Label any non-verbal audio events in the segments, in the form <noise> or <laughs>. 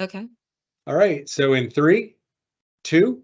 Okay. All right, so in three, two,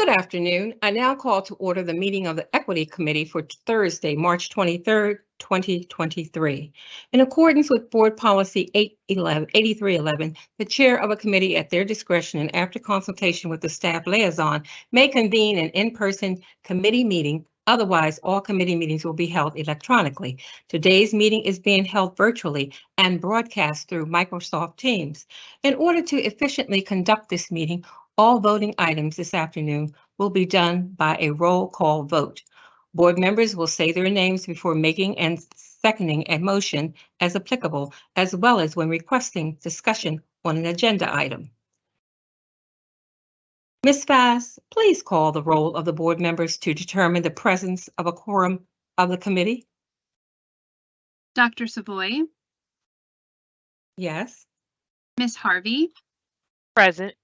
Good afternoon. I now call to order the meeting of the Equity Committee for Thursday, March 23rd, 2023. In accordance with Board Policy 811 8311, the chair of a committee at their discretion and after consultation with the staff liaison may convene an in-person committee meeting. Otherwise, all committee meetings will be held electronically. Today's meeting is being held virtually and broadcast through Microsoft Teams. In order to efficiently conduct this meeting, all voting items this afternoon will be done by a roll call vote. Board members will say their names before making and seconding a motion as applicable, as well as when requesting discussion on an agenda item. Ms. Fass, please call the roll of the board members to determine the presence of a quorum of the committee. Dr. Savoy, Yes. Miss Harvey, Present.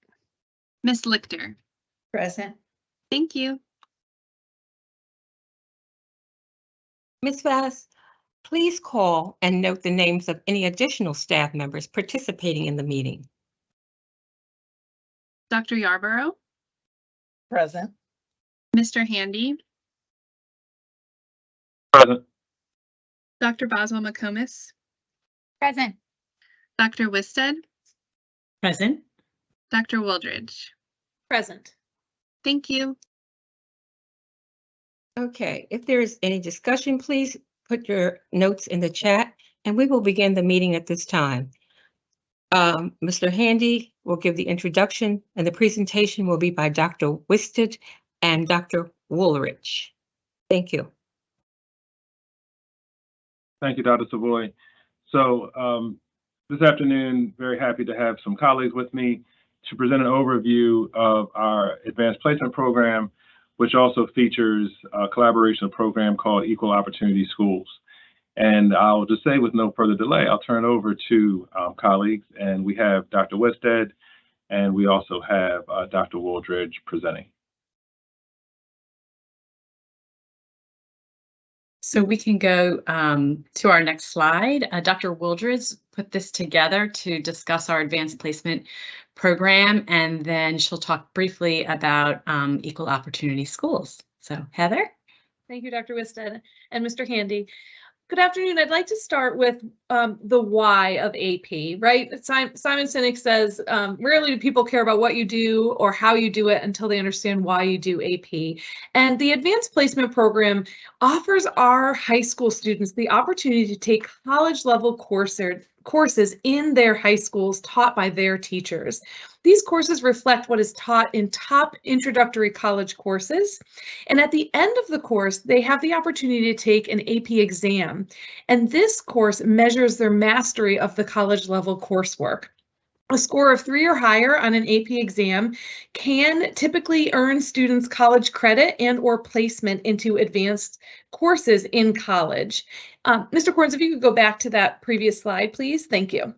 Miss Lichter. Present. Thank you. Ms. Vass, please call and note the names of any additional staff members participating in the meeting. Dr. Yarborough, Present. Mr. Handy, Present. Dr. Boswell McComas, Present. Dr. Wisted, Present. Dr. Wooldridge. Present. Thank you. Okay, if there is any discussion, please put your notes in the chat and we will begin the meeting at this time. Um, Mr. Handy will give the introduction and the presentation will be by Dr. Wisted and Dr. Wooldridge. Thank you. Thank you, Dr. Savoy. So um, this afternoon, very happy to have some colleagues with me to present an overview of our advanced placement program, which also features a collaboration program called Equal Opportunity Schools. And I'll just say with no further delay, I'll turn over to um, colleagues. And we have Dr. Wested, and we also have uh, Dr. Wooldridge presenting. So we can go um, to our next slide. Uh, Dr. Wooldridge put this together to discuss our advanced placement program, and then she'll talk briefly about um, equal opportunity schools. So Heather? Thank you, Dr. Wisted and Mr. Handy. Good afternoon. I'd like to start with um, the why of AP, right? Simon, Sinek says, um, rarely do people care about what you do or how you do it until they understand why you do AP. And the Advanced Placement Program offers our high school students the opportunity to take college level courses courses in their high schools taught by their teachers. These courses reflect what is taught in top introductory college courses. And at the end of the course, they have the opportunity to take an AP exam. And this course measures their mastery of the college level coursework. A score of three or higher on an AP exam can typically earn students college credit and or placement into advanced courses in college. Um, Mr. Corns, if you could go back to that previous slide, please. Thank you.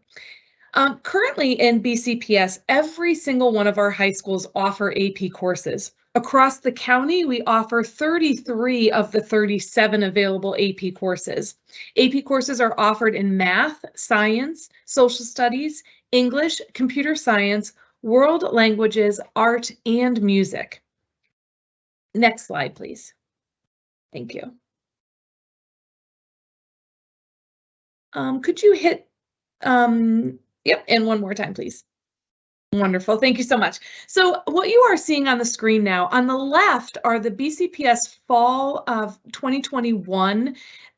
Um, currently in BCPS, every single one of our high schools offer AP courses. Across the county, we offer 33 of the 37 available AP courses. AP courses are offered in math, science, social studies, English, computer science, world languages, art, and music. Next slide, please. Thank you. Um, could you hit, um, yep, and one more time, please. Wonderful. Thank you so much. So what you are seeing on the screen now, on the left are the BCPS fall of 2021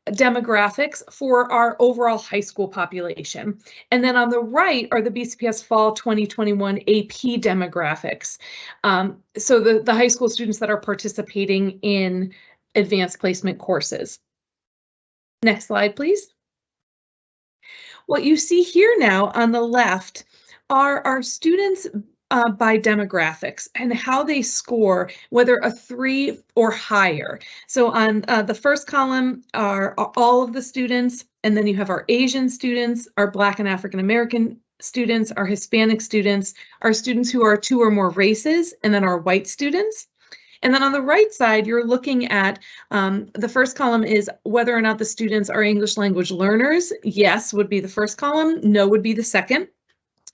demographics for our overall high school population. And then on the right are the BCPS fall 2021 AP demographics. Um, so the, the high school students that are participating in advanced placement courses. Next slide, please. What you see here now on the left are our students uh, by demographics and how they score, whether a three or higher. So on uh, the first column are, are all of the students, and then you have our Asian students, our Black and African American students, our Hispanic students, our students who are two or more races, and then our white students. And then on the right side, you're looking at um, the first column is whether or not the students are English language learners. Yes would be the first column, no would be the second.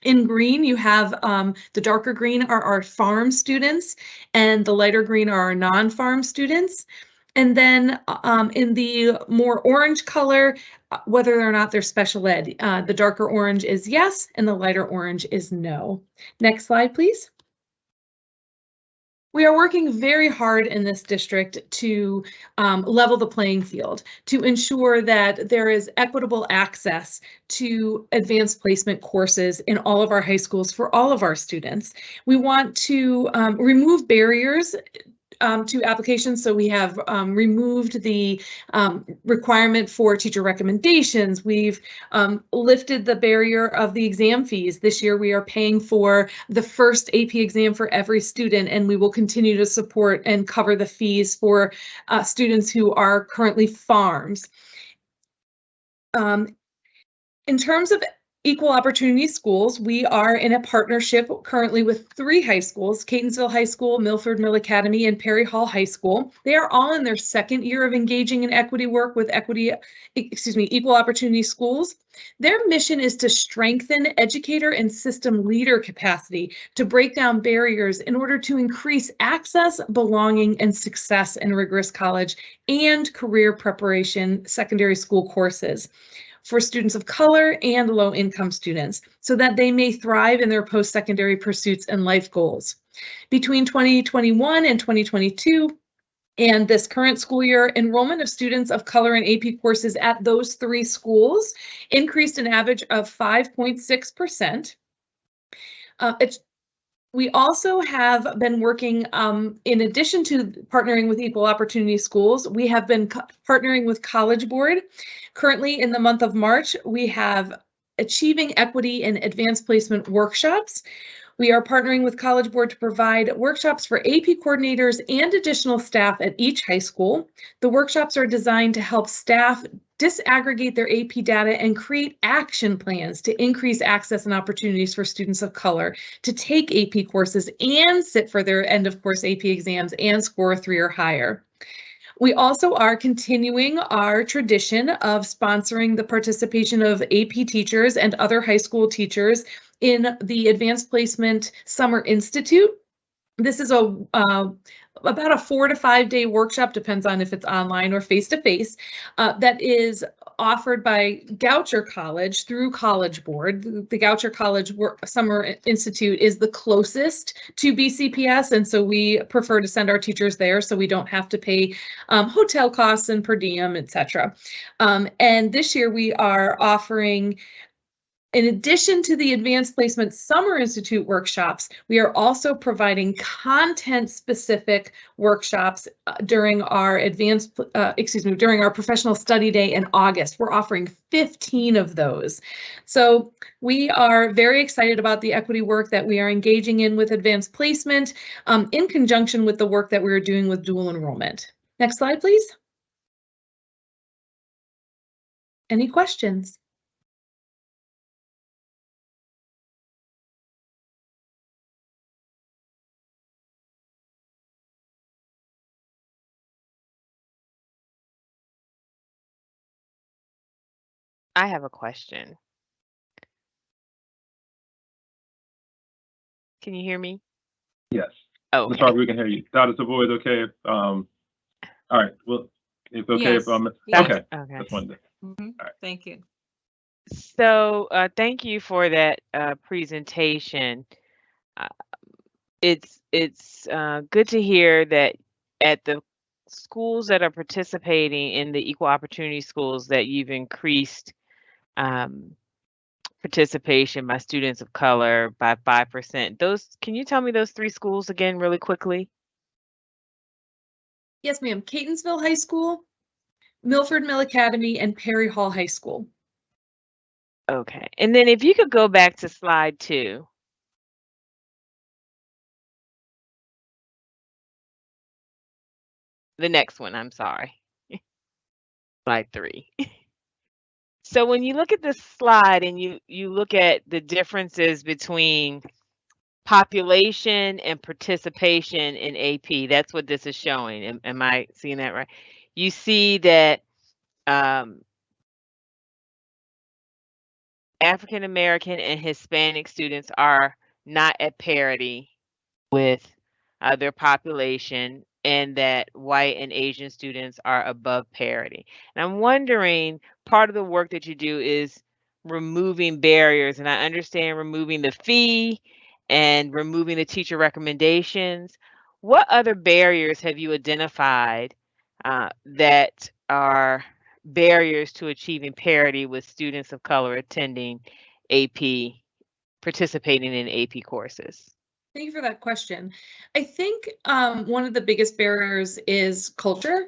In green, you have um, the darker green are our farm students and the lighter green are our non-farm students. And then um, in the more orange color, whether or not they're special ed, uh, the darker orange is yes and the lighter orange is no. Next slide, please. We are working very hard in this district to um, level the playing field, to ensure that there is equitable access to advanced placement courses in all of our high schools for all of our students. We want to um, remove barriers um, to applications. So we have um, removed the um, requirement for teacher recommendations. We've um, lifted the barrier of the exam fees. This year we are paying for the first AP exam for every student and we will continue to support and cover the fees for uh, students who are currently farms. Um, in terms of Equal Opportunity Schools, we are in a partnership currently with three high schools, Catonsville High School, Milford Mill Academy, and Perry Hall High School. They are all in their second year of engaging in equity work with equity, excuse me, Equal Opportunity Schools. Their mission is to strengthen educator and system leader capacity to break down barriers in order to increase access, belonging, and success in rigorous college and career preparation secondary school courses for students of color and low income students so that they may thrive in their post-secondary pursuits and life goals. Between 2021 and 2022, and this current school year, enrollment of students of color in AP courses at those three schools increased an average of 5.6%. Uh, we also have been working, um, in addition to partnering with Equal Opportunity Schools, we have been partnering with College Board. Currently, in the month of March, we have Achieving Equity in Advanced Placement workshops. We are partnering with College Board to provide workshops for AP coordinators and additional staff at each high school. The workshops are designed to help staff disaggregate their AP data and create action plans to increase access and opportunities for students of color to take AP courses and sit for their end of course AP exams and score three or higher. We also are continuing our tradition of sponsoring the participation of AP teachers and other high school teachers in the Advanced Placement Summer Institute. This is a uh, about a four to five day workshop, depends on if it's online or face to face, that is offered by Goucher College through College Board. The Goucher College Summer Institute is the closest to BCPS, and so we prefer to send our teachers there so we don't have to pay um, hotel costs and per diem, etc. Um, and this year we are offering in addition to the Advanced Placement Summer Institute workshops, we are also providing content-specific workshops uh, during our advanced, uh, excuse me, during our professional study day in August. We're offering 15 of those. So we are very excited about the equity work that we are engaging in with advanced placement um, in conjunction with the work that we are doing with dual enrollment. Next slide, please. Any questions? I have a question. Can you hear me? Yes. Oh, Ms. Harper, we can hear you. That is Savoy is okay if, um, all right, well, it's okay Yes. if, um, Yes. okay, okay. that's one thing. Mhm. Alright. Thank you. So, uh, thank you for that, uh, presentation. Uh, It's, it's, uh, good to hear that at the schools that are participating in the equal opportunity schools that you've increased, um, participation by students of color by 5%. Those, can you tell me those three schools again really quickly? Yes, ma'am. Catonsville High School, Milford Mill Academy, and Perry Hall High School. Okay, and then if you could go back to slide two. The next one, I'm sorry. <laughs> Slide three. <laughs> So when you look at this slide and you, you look at the differences between population and participation in AP, that's what this is showing. Am, am I seeing that right? You see that um, African American and Hispanic students are not at parity with uh, their population and that white and Asian students are above parity. And I'm wondering, part of the work that you do is removing barriers, and I understand removing the fee and removing the teacher recommendations. What other barriers have you identified uh, that are barriers to achieving parity with students of color attending AP, participating in AP courses? Thank you for that question. I think um, one of the biggest barriers is culture.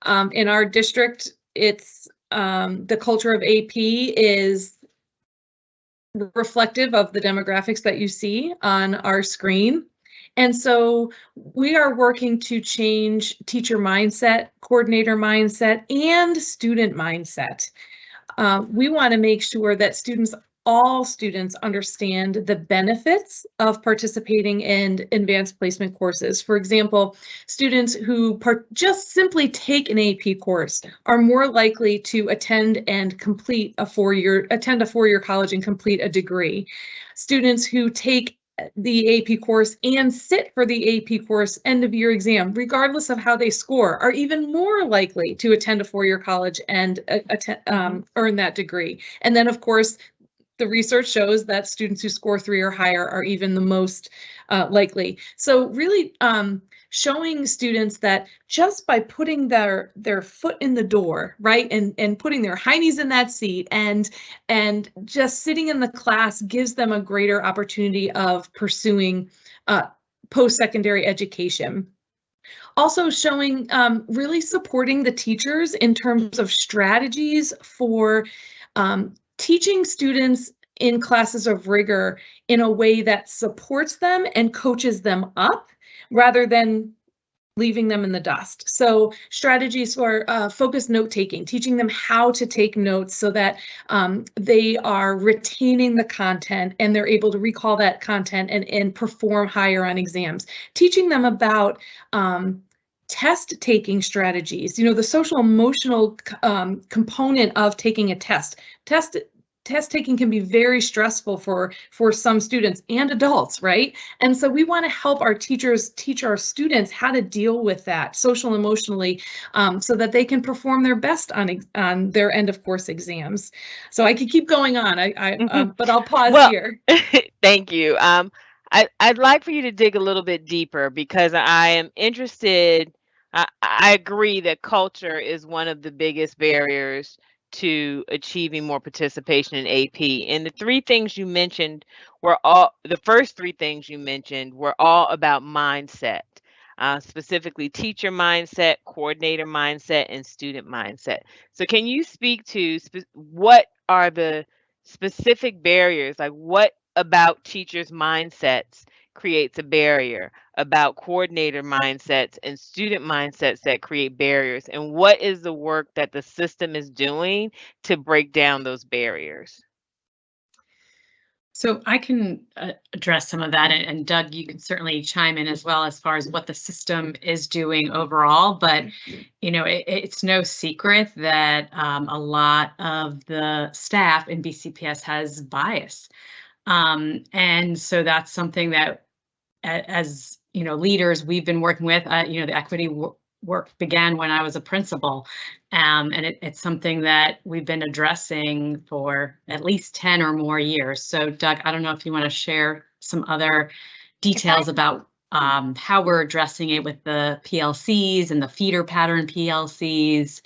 Um, in our district, it's um, the culture of AP is reflective of the demographics that you see on our screen. And so we are working to change teacher mindset, coordinator mindset, and student mindset. Uh, we want to make sure that students all students understand the benefits of participating in advanced placement courses. For example, students who just simply take an AP course are more likely to attend and complete a four-year, attend a four-year college and complete a degree. Students who take the AP course and sit for the AP course end of year exam, regardless of how they score, are even more likely to attend a four-year college and uh, um, earn that degree. And then, of course, the research shows that students who score three or higher are even the most uh, likely. So really um, showing students that just by putting their their foot in the door, right, and and putting their heinies in that seat and and just sitting in the class gives them a greater opportunity of pursuing uh, post-secondary education also showing um, really supporting the teachers in terms of strategies for um, teaching students in classes of rigor in a way that supports them and coaches them up rather than leaving them in the dust. So strategies for uh, focused note taking, teaching them how to take notes so that um, they are retaining the content and they're able to recall that content and, and perform higher on exams. Teaching them about um, test taking strategies, you know, the social emotional um, component of taking a test. Test test taking can be very stressful for for some students and adults right and so we want to help our teachers teach our students how to deal with that social emotionally um, so that they can perform their best on on their end of course exams so i could keep going on i, I Mhm. um, but i'll pause Well- here <laughs> Thank you. Um, I, I'd like for you to dig a little bit deeper because I am interested. I, I agree that culture is one of the biggest barriers to achieving more participation in AP. And the three things you mentioned were all the first three things you mentioned were all about mindset, uh, specifically teacher mindset, coordinator mindset, and student mindset. So, can you speak to what are the specific barriers? Like, what about teachers' mindsets creates a barrier? About coordinator mindsets and student mindsets that create barriers? And what is the work that the system is doing to break down those barriers? So I can uh, address some of that, and, and Doug, you can certainly chime in as well as far as what the system is doing overall. But you know, it, it's no secret that um, a lot of the staff in BCPS has bias, um, and so that's something that, as you know, leaders we've been working with. Uh, you know, the equity work began when I was a principal, um, and it, it's something that we've been addressing for at least 10 or more years. So Doug, I don't know if you want to share some other details about um, how we're addressing it with the PLCs and the feeder pattern PLCs.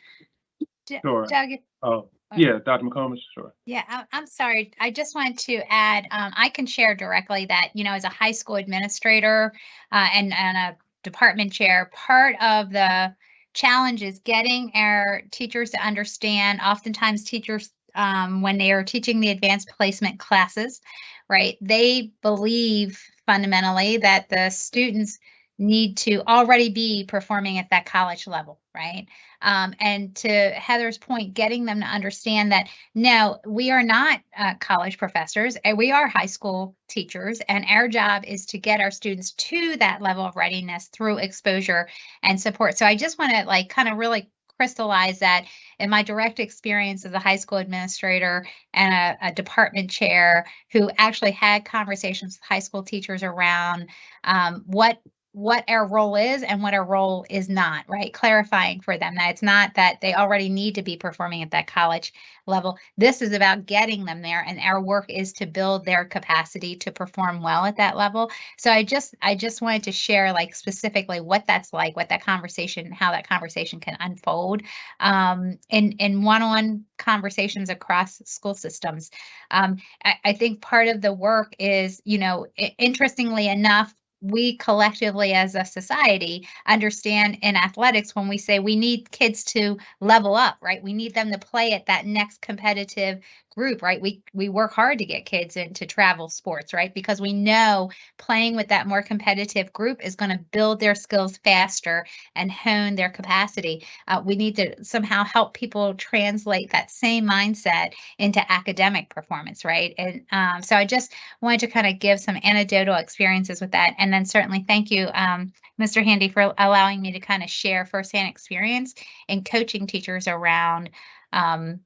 D- Sure. Doug, Oh, yeah, Dr. McComas, sure. yeah, I- I'm sorry. I just wanted to add, um, I can share directly that, you know, as a high school administrator uh, and, and a department chair, part of the challenge is getting our teachers to understand, oftentimes teachers, um, when they are teaching the advanced placement classes, right, they believe fundamentally that the students need to already be performing at that college level, right? Um, and to Heather's point, getting them to understand that no, we are not uh, college professors, and we are high school teachers, and our job is to get our students to that level of readiness through exposure and support. So I just want to like kind of really crystallize that in my direct experience as a high school administrator and a, a department chair who actually had conversations with high school teachers around um, what what our role is and what our role is not, right? Clarifying for them that it's not that they already need to be performing at that college level. This is about getting them there and our work is to build their capacity to perform well at that level. So I just I just wanted to share like specifically what that's like, what that conversation, how that conversation can unfold um, in in one-on-one conversations across school systems. Um, I, I think part of the work is, you know, interestingly enough, we collectively as a society understand in athletics when we say we need kids to level up, right? We need them to play at that next competitive group, right? We we work hard to get kids into travel sports, right? Because we know playing with that more competitive group is going to build their skills faster and hone their capacity. Uh, we need to somehow help people translate that same mindset into academic performance, right? And um, so I just wanted to kind of give some anecdotal experiences with that. And then certainly thank you, um, Mr. Handy, for allowing me to kind of share firsthand experience in coaching teachers around um,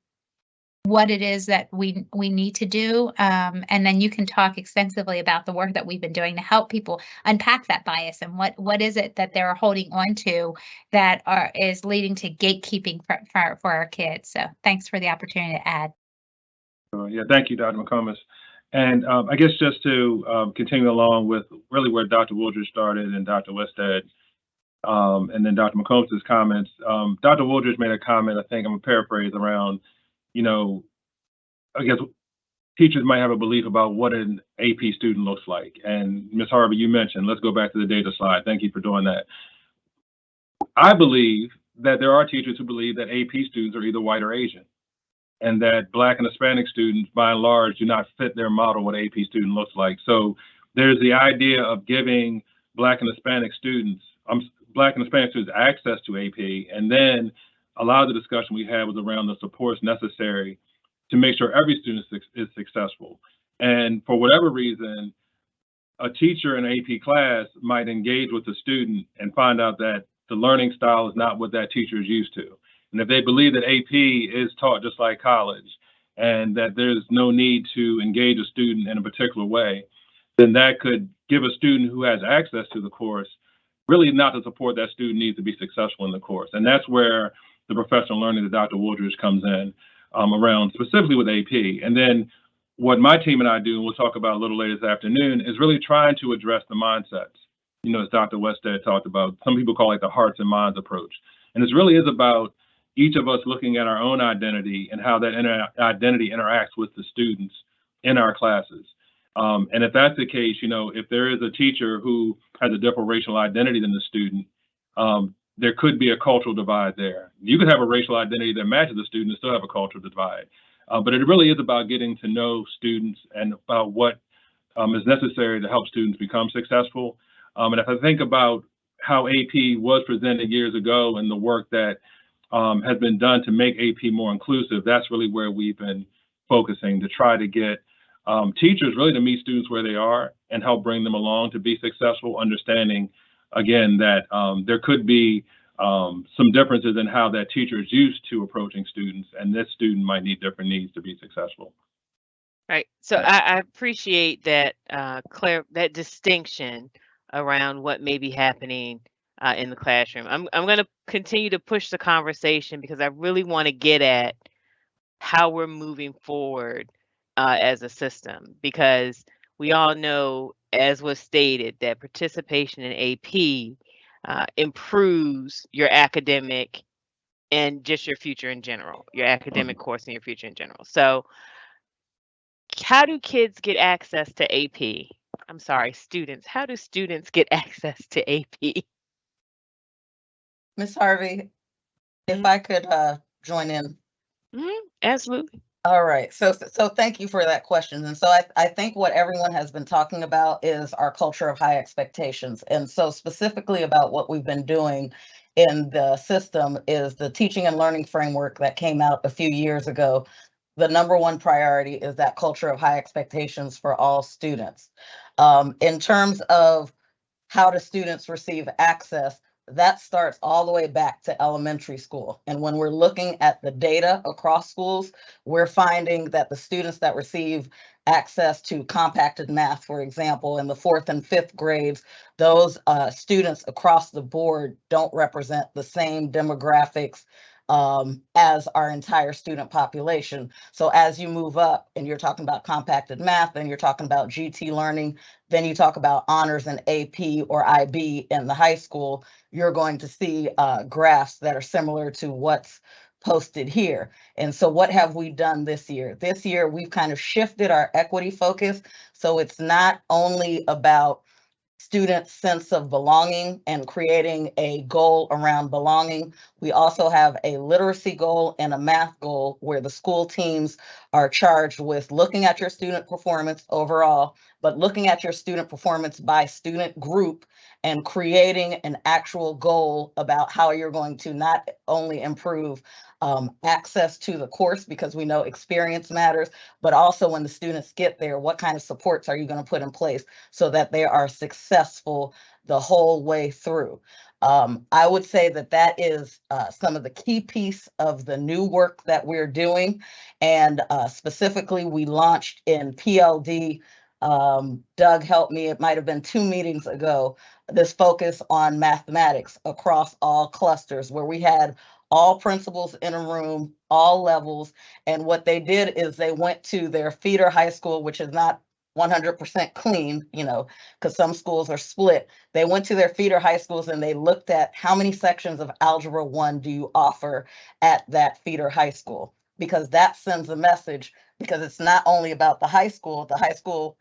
what it is that we we need to do. Um, and then you can talk extensively about the work that we've been doing to help people unpack that bias and what what is it that they're holding on to that are is leading to gatekeeping for, for, for our kids. So thanks for the opportunity to add. Uh, Yeah, thank you, Dr. McComas. And um, I guess just to um, continue along with really where Dr. Wooldridge started and Dr. Westhead, um, and then Dr. McComas's comments, um, Dr. Wooldridge made a comment, I think I'm gonna paraphrase around, you know, I guess teachers might have a belief about what an AP student looks like. And Ms. Harvey, you mentioned, let's go back to the data slide. Thank you for doing that. I believe that there are teachers who believe that AP students are either white or Asian and that Black and Hispanic students, by and large, do not fit their model what AP student looks like. So there's the idea of giving Black and Hispanic students, um, Black and Hispanic students access to AP, and then a lot of the discussion we had was around the supports necessary to make sure every student is, successful. And for whatever reason, a teacher in an AP class might engage with the student and find out that the learning style is not what that teacher is used to. And if they believe that AP is taught just like college and that there's no need to engage a student in a particular way, then that could give a student who has access to the course really not the support that student needs to be successful in the course. And that's where the professional learning that Dr. Wooldridge comes in um, around specifically with AP. And then what my team and I do, and we'll talk about a little later this afternoon, is really trying to address the mindsets. You know, as Dr. Westhead talked about, some people call it the hearts and minds approach. And this really is about each of us looking at our own identity and how that inter- identity interacts with the students in our classes. Um, and if that's the case, you know, if there is a teacher who has a different racial identity than the student, um, there could be a cultural divide there. You could have a racial identity that matches the student and still have a cultural divide. Uh, but it really is about getting to know students and about what um, is necessary to help students become successful. Um, and if I think about how AP was presented years ago and the work that um, has been done to make AP more inclusive, that's really where we've been focusing to try to get um, teachers really to meet students where they are and help bring them along to be successful, understanding again that um, there could be um, some differences in how that teacher is used to approaching students, and this student might need different needs to be successful. Right. So I, I appreciate that uh, clear that distinction around what may be happening uh, in the classroom. I'm I'm going to continue to push the conversation because I really want to get at how we're moving forward uh, as a system because we all know, as was stated, that participation in AP uh, improves your academic and just your future in general, your academic course and your future in general. So how do kids get access to AP? I'm sorry, students. How do students get <laughs> access to AP? Miss Harvey, if I could uh join in. Mhm, Absolutely. All right, so so thank you for that question. And so I I think what everyone has been talking about is our culture of high expectations. And so specifically about what we've been doing in the system is the teaching and learning framework that came out a few years ago. The number one priority is that culture of high expectations for all students. Um, in terms of how do students receive access, that starts all the way back to elementary school. And when we're looking at the data across schools, we're finding that the students that receive access to compacted math, for example, in the fourth and fifth grades, those uh, students across the board don't represent the same demographics um, as our entire student population. So as you move up and you're talking about compacted math, then you're talking about GT learning, then you talk about honors and AP or IB in the high school, you're going to see uh, graphs that are similar to what's posted here. And so what have we done this year? This year, we've kind of shifted our equity focus. So it's not only about students' sense of belonging and creating a goal around belonging. We also have a literacy goal and a math goal where the school teams are charged with looking at your student performance overall, but looking at your student performance by student group and creating an actual goal about how you're going to not only improve um, access to the course because we know experience matters, but also when the students get there, what kind of supports are you going to put in place so that they are successful the whole way through? Um, I would say that that is uh, some of the key piece of the new work that we're doing. And uh, specifically, we launched in PLD. Um, Doug helped me, it might have been two meetings ago, this focus on mathematics across all clusters where we had all principals in a room, all levels. And what they did is they went to their feeder high school, which is not 100% clean, you know, because some schools are split. They went to their feeder high schools and they looked at how many sections of Algebra 1 do you offer at that feeder high school? Because that sends a message, because it's not only about the high school, the high school,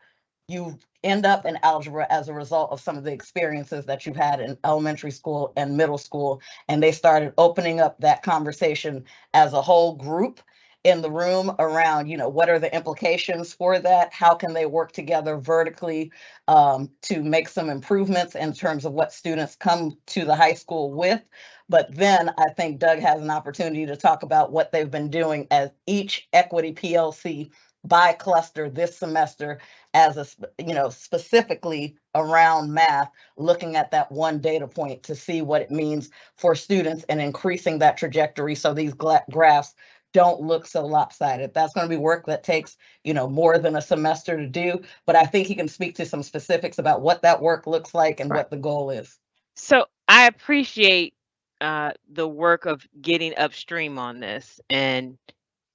you end up in algebra as a result of some of the experiences that you've had in elementary school and middle school. And they started opening up that conversation as a whole group in the room around, you know, what are the implications for that? How can they work together vertically um, to make some improvements in terms of what students come to the high school with? But then I think Doug has an opportunity to talk about what they've been doing as each equity PLC by cluster this semester as a, you know, specifically around math, looking at that one data point to see what it means for students and increasing that trajectory so these graphs don't look so lopsided. That's going to be work that takes, you know, more than a semester to do, but I think he can speak to some specifics about what that work looks like and Right. what the goal is. So I appreciate uh, the work of getting upstream on this and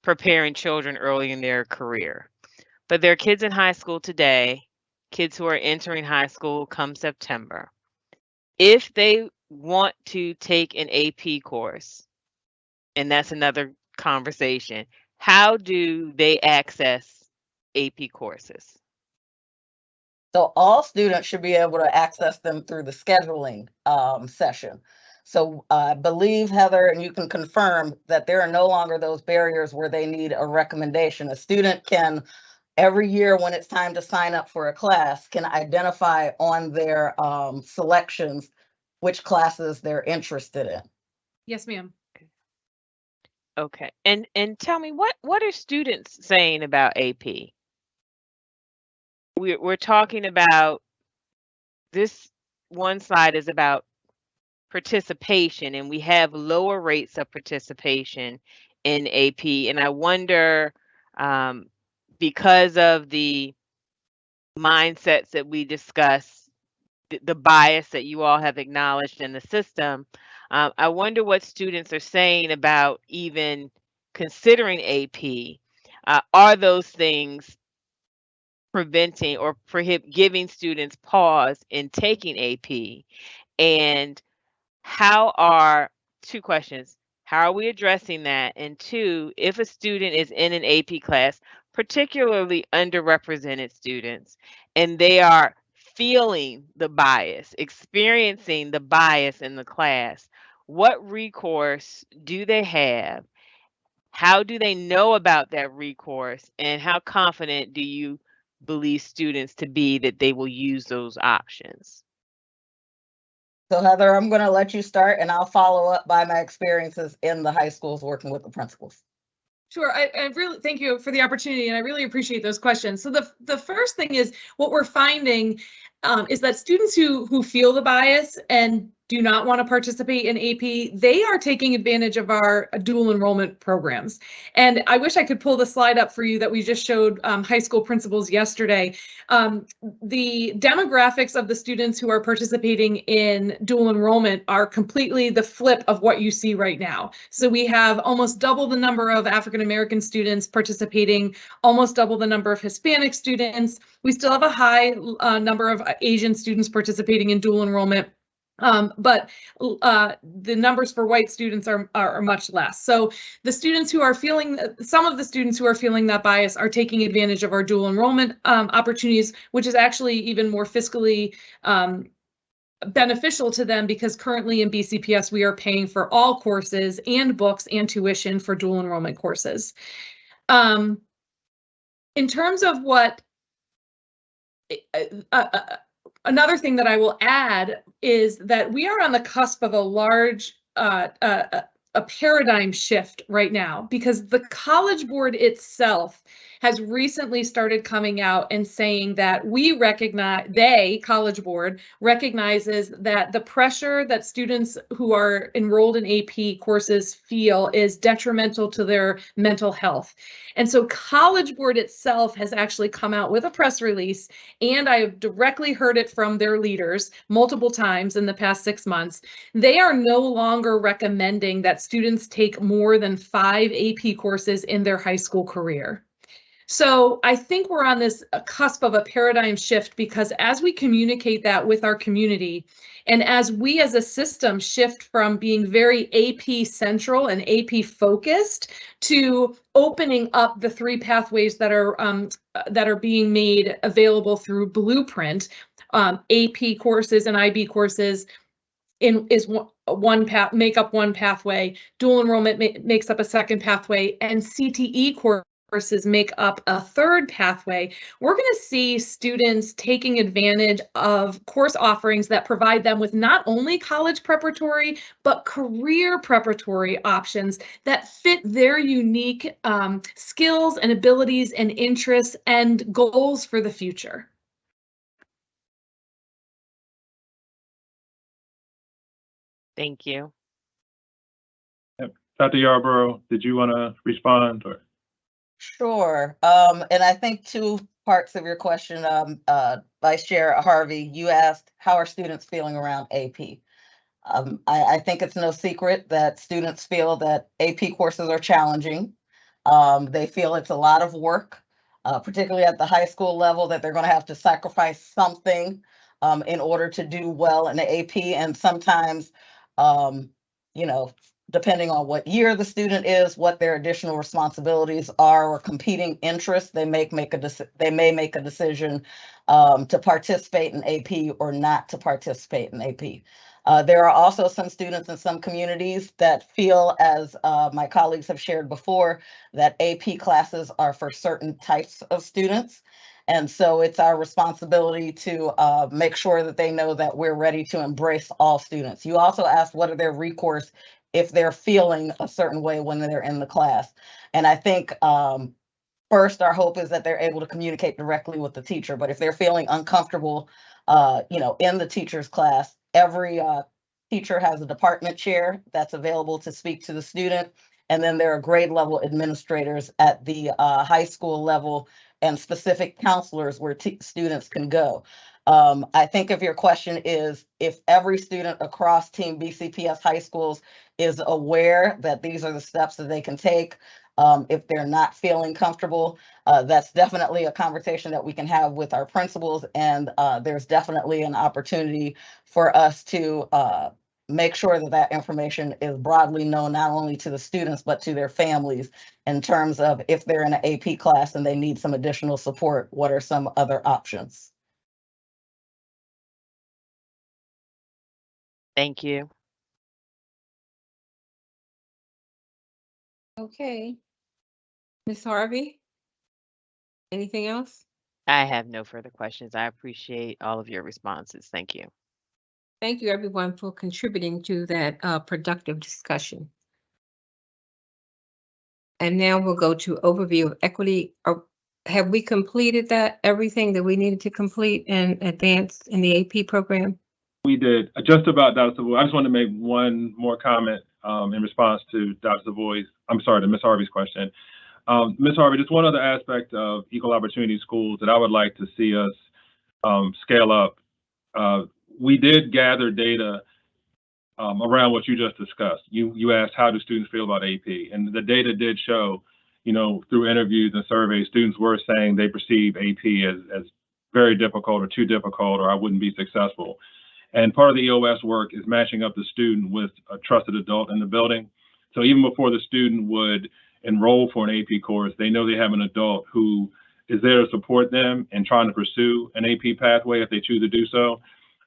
preparing children early in their career. But there are kids in high school today, kids who are entering high school come September. If they want to take an AP course, and that's another conversation, how do they access AP courses? So all students should be able to access them through the scheduling um, session. So I believe Heather, and you can confirm that there are no longer those barriers where they need a recommendation. A student can, every year when it's time to sign up for a class, can identify on their um, selections which classes they're interested in. Yes, ma'am. Okay, and and tell me what what are students saying about AP? We're we're talking about this one slide is about participation, and we have lower rates of participation in AP, and I wonder um, because of the mindsets that we discuss, the, the bias that you all have acknowledged in the system. Uh, I wonder what students are saying about even considering AP. Uh, are those things preventing or giving students pause in taking AP? And how are two questions? How are we addressing that? And two, if a student is in an AP class, particularly underrepresented students, and they are feeling the bias, experiencing the bias in the class, what recourse do they have? How do they know about that recourse? And how confident do you believe students to be that they will use those options? So Heather, I'm going to let you start and I'll follow up by my experiences in the high schools working with the principals. Sure, I, I really thank you for the opportunity, and I really appreciate those questions. So the the first thing is what we're finding um, is that students who who feel the bias and do not want to participate in AP, they are taking advantage of our dual enrollment programs. And I wish I could pull the slide up for you that we just showed um, high school principals yesterday. Um, the demographics of the students who are participating in dual enrollment are completely the flip of what you see right now. So we have almost double the number of African American students participating, almost double the number of Hispanic students. We still have a high uh, number of Asian students participating in dual enrollment. Um, but uh, the numbers for white students are, are, much less. So the students who are feeling, some of the students who are feeling that bias are taking advantage of our dual enrollment um, opportunities, which is actually even more fiscally um, beneficial to them because currently in BCPS we are paying for all courses and books and tuition for dual enrollment courses. Um, in terms of what uh, uh, uh, another thing that I will add is that we are on the cusp of a large uh, uh, a paradigm shift right now because the College Board itself has recently started coming out and saying that we recognize, they, College Board, recognizes that the pressure that students who are enrolled in AP courses feel is detrimental to their mental health. And so College Board itself has actually come out with a press release, and I have directly heard it from their leaders multiple times in the past six months. They are no longer recommending that students take more than five AP courses in their high school career. So I think we're on this cusp of a paradigm shift because as we communicate that with our community, and as we as a system shift from being very AP central and AP focused to opening up the three pathways that are um, that are being made available through Blueprint, um, AP courses and IB courses, in is one, one path make up one pathway dual enrollment ma makes up a second pathway and cte course courses make up a third pathway, we're going to see students taking advantage of course offerings that provide them with not only college preparatory, but career preparatory options that fit their unique um, skills and abilities and interests and goals for the future. Thank you. Dr. Yarborough, did you want to respond or? Sure. Um, and I think two parts of your question, um, uh, Vice Chair Harvey, you asked, how are students feeling around AP? Um, I, I think it's no secret that students feel that AP courses are challenging. Um, they feel it's a lot of work, uh, particularly at the high school level, that they're going to have to sacrifice something um, in order to do well in the AP. And sometimes, um, you know, depending on what year the student is, what their additional responsibilities are or competing interests, they may make a they may make a decision um, to participate in AP or not to participate in AP. Uh, there are also some students in some communities that feel, as uh, my colleagues have shared before, that AP classes are for certain types of students. And so it's our responsibility to uh, make sure that they know that we're ready to embrace all students. You also asked what are their recourse if they're feeling a certain way when they're in the class. And I think um, first, our hope is that they're able to communicate directly with the teacher. But if they're feeling uncomfortable, uh, you know, in the teacher's class, every uh, teacher has a department chair that's available to speak to the student. And then there are grade level administrators at the uh, high school level and specific counselors where students can go. Um, I think if your question is if every student across Team BCPS high schools is aware that these are the steps that they can take, um, if they're not feeling comfortable, uh, that's definitely a conversation that we can have with our principals. And uh, there's definitely an opportunity for us to uh, make sure that that information is broadly known not only to the students but to their families in terms of if they're in an AP class and they need some additional support, what are some other options? Thank you. Okay. Ms. Harvey? Anything else? I have no further questions. I appreciate all of your responses. Thank you. Thank you, everyone, for contributing to that uh, productive discussion. And now we'll go to overview of equity. Are- Have we completed that, everything that we needed to complete and advance in the AP program? We did, uh, just about Dr. Savoy. I just wanted to make one more comment um, in response to Dr. Savoy's, I'm sorry, to Ms. Harvey's question. Um, Ms. Harvey, just one other aspect of equal opportunity schools that I would like to see us um, scale up. Uh, we did gather data um, around what you just discussed. You you asked how do students feel about AP, and the data did show, you know, through interviews and surveys, students were saying they perceive AP as as very difficult or too difficult, or I wouldn't be successful. And part of the EOS work is matching up the student with a trusted adult in the building. So even before the student would enroll for an AP course, they know they have an adult who is there to support them and trying to pursue an AP pathway if they choose to do so.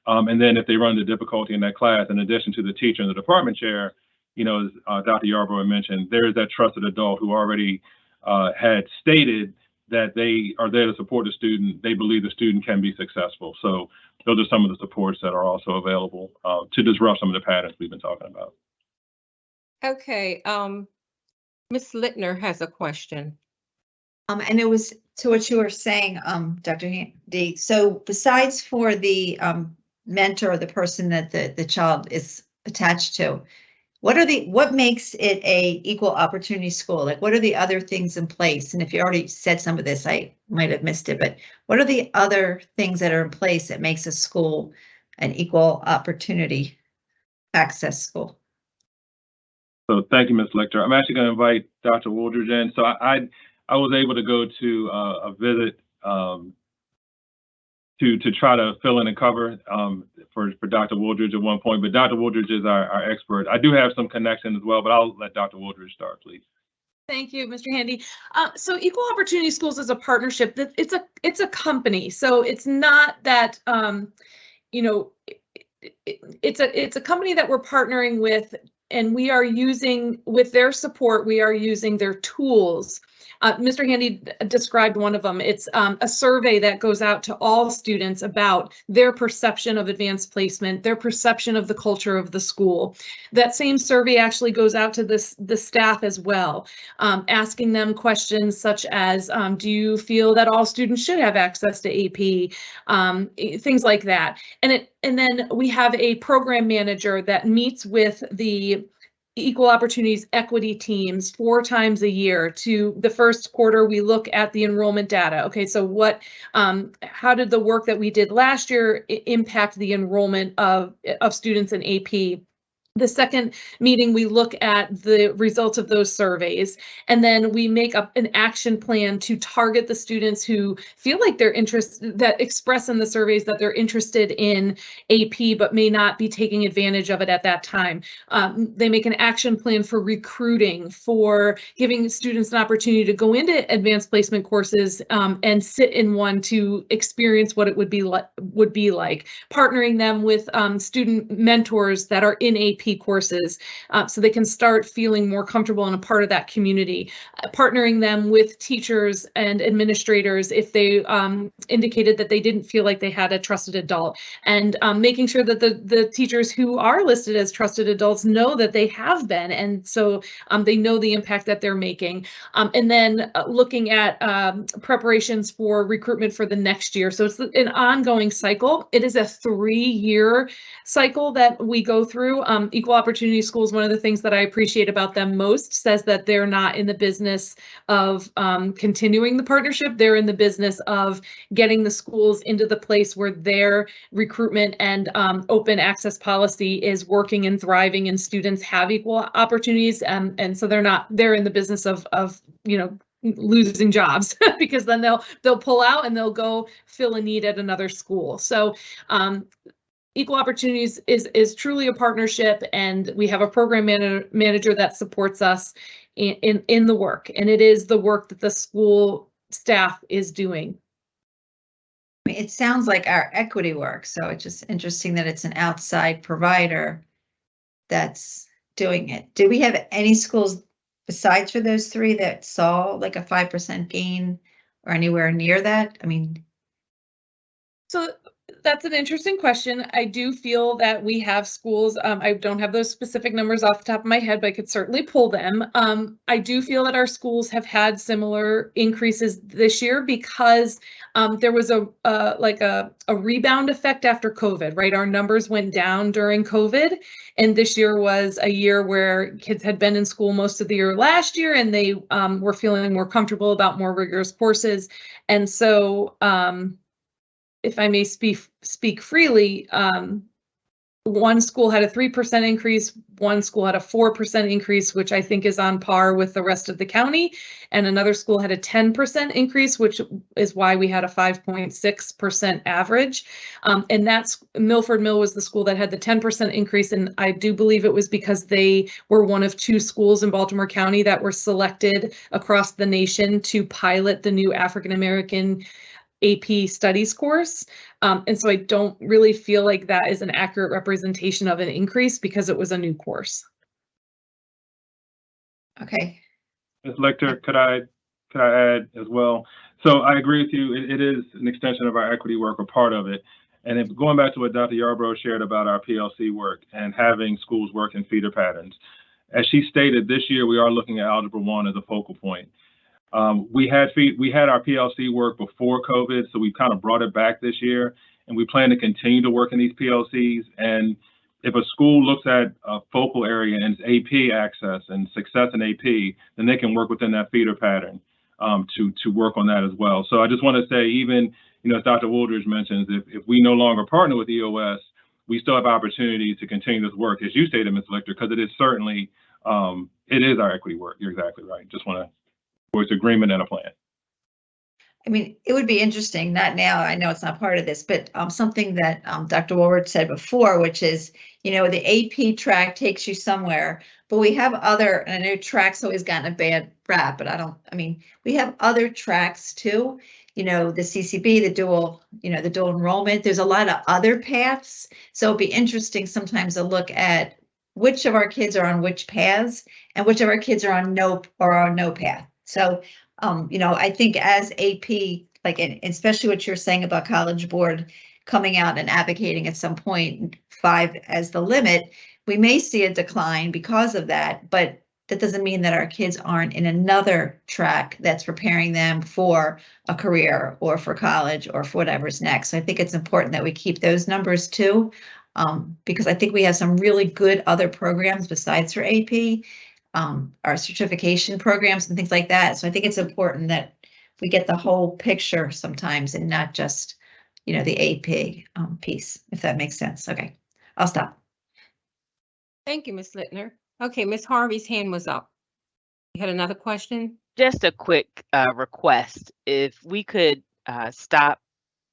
Um, and then if they run into difficulty in that class, in addition to the teacher and the department chair, you know, as uh, Dr. Yarbrough mentioned, there is that trusted adult who already uh, had stated that they are there to support the student. They believe the student can be successful. So those are some of the supports that are also available uh, to disrupt some of the patterns we've been talking about. Okay, um, Ms. Lichter has a question. Um, and it was to what you were saying, um, Dr. Handy. So besides for the, um, mentor or the person that the, the child is attached to, what are the, what makes it a equal opportunity school? Like, what are the other things in place? And if you already said some of this, I might have missed it, but what are the other things that are in place that makes a school an equal opportunity access school? So thank you, Ms. Lichter. I'm actually going to invite Dr. Wooldridge in. So I, I, I was able to go to uh, a visit um, to to try to fill in and cover um, for for Dr. Wooldridge at one point, but Dr. Wooldridge is our, our expert. I do have some connection as well, but I'll let Dr. Wooldridge start, please. Thank you, Mr. Handy. Uh, so Equal Opportunity Schools is a partnership. That it's a it's a company. So it's not that um, you know it, it, it's a it's a company that we're partnering with, and we are using with their support. We are using their tools uh, Mr. Handy described one of them. It's um, a survey that goes out to all students about their perception of advanced placement, their perception of the culture of the school. That same survey actually goes out to this, the staff as well, um, asking them questions such as, um, do you feel that all students should have access to AP? Um, things like that. And it and then we have a program manager that meets with the equal opportunities equity teams four times a year to the first quarter we look at the enrollment data. Okay so what um, how did the work that we did last year impact the enrollment of of students in ap the second meeting, we look at the results of those surveys, and then we make up an action plan to target the students who feel like they're interested, that express in the surveys that they're interested in AP, but may not be taking advantage of it at that time. Um, they make an action plan for recruiting, for giving students an opportunity to go into advanced placement courses um, and sit in one to experience what it would be like, would be like, partnering them with um, student mentors that are in AP courses uh, so they can start feeling more comfortable and a part of that community. Uh, partnering them with teachers and administrators if they um, indicated that they didn't feel like they had a trusted adult and um, making sure that the, the teachers who are listed as trusted adults know that they have been and so um, they know the impact that they're making. Um, and then uh, looking at um, preparations for recruitment for the next year. So it's an ongoing cycle. It is a three-year cycle that we go through. Um, Equal Opportunity Schools, one of the things that I appreciate about them most says that they're not in the business of um, continuing the partnership. They're in the business of getting the schools into the place where their recruitment and um, open access policy is working and thriving and students have equal opportunities. And, and so they're not, they're in the business of, of, you know, losing jobs <laughs> because then they'll they'll pull out and they'll go fill a need at another school. So um, equal opportunities is is truly a partnership and we have a program man manager that supports us in, in in the work and it is the work that the school staff is doing. It sounds like our equity work so it's just interesting that it's an outside provider that's doing it. Do we have any schools besides for those three that saw like a five percent gain or anywhere near that? I mean so that's an interesting question. I do feel that we have schools, um, I don't have those specific numbers off the top of my head, but I could certainly pull them. Um, I do feel that our schools have had similar increases this year because um, there was a, uh, like a, a rebound effect after COVID, right? Our numbers went down during COVID. And this year was a year where kids had been in school most of the year last year and they um, were feeling more comfortable about more rigorous courses. And so, um, if I may speak speak freely, um, one school had a three percent increase, one school had a four percent increase, which I think is on par with the rest of the county, and another school had a ten percent increase, which is why we had a five point six percent average. Um, and that's Milford Mill was the school that had the ten percent increase, and I do believe it was because they were one of two schools in Baltimore County that were selected across the nation to pilot the new African American AP studies course. Um, and so I don't really feel like that is an accurate representation of an increase because it was a new course. Okay, Ms. Lichter, could I, could I add as well? So I agree with you. It, it is an extension of our equity work or part of it. And if going back to what Dr. Yarbrough shared about our PLC work and having schools work in feeder patterns, as she stated, this year we are looking at Algebra 1 as a focal point. Um, we had we had our PLC work before COVID, so we kind of brought it back this year, and we plan to continue to work in these PLCs. And if a school looks at a focal area and it's AP access and success in AP, then they can work within that feeder pattern um, to to work on that as well. So I just want to say, even you know, as Dr. Wooldridge mentions, if if we no longer partner with EOS, we still have opportunities to continue this work, as you stated, Ms. Lichter, because it is certainly um, it is our equity work. You're exactly right. Just want to agreement and a plan. I mean, it would be interesting, not now, I know it's not part of this, but um, something that um, Dr. Woolward said before, which is, you know, the AP track takes you somewhere, but we have other, and I know track's always gotten a bad rap, but I don't, I mean, we have other tracks too. You know, the CCB, the dual, you know, the dual enrollment, there's a lot of other paths. So it'd be interesting sometimes to look at which of our kids are on which paths and which of our kids are on no, or on no path. So um, you know, I think as AP, like, and especially what you're saying about College Board coming out and advocating at some point five as the limit, we may see a decline because of that, but that doesn't mean that our kids aren't in another track that's preparing them for a career or for college or for whatever's next. So I think it's important that we keep those numbers too, um, because I think we have some really good other programs besides for AP um, our certification programs and things like that. So I think it's important that we get the whole picture sometimes and not just, you know, the AP um, piece, if that makes sense. Okay, I'll stop. Thank you, Ms. Lichter. Okay, Ms. Harvey's hand was up. You had another question? Just a quick uh, request. If we could uh, stop,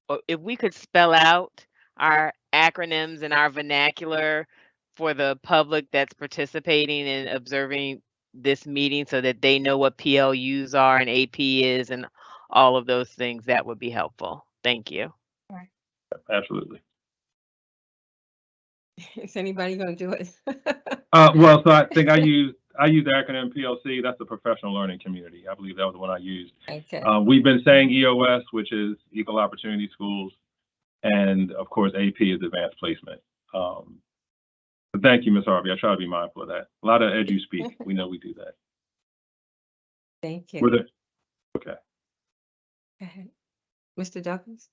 or if we could spell out our acronyms and our vernacular for the public that's participating and observing this meeting so that they know what PLUs are and AP is and all of those things, that would be helpful. Thank you. Absolutely. <laughs> Is anybody going to do it? <laughs> Uh, well, so I think I use I use the acronym PLC. That's the professional learning community. I believe that was the one I used. Okay, Uh, we've been saying EOS, which is Equal Opportunity Schools, and of course AP is Advanced Placement. Um, but thank you, Ms. Harvey. I try to be mindful of that. A lot of edu speak. <laughs> We know we do that. thank Were you. there, okay. Go ahead. Mr. Douglas?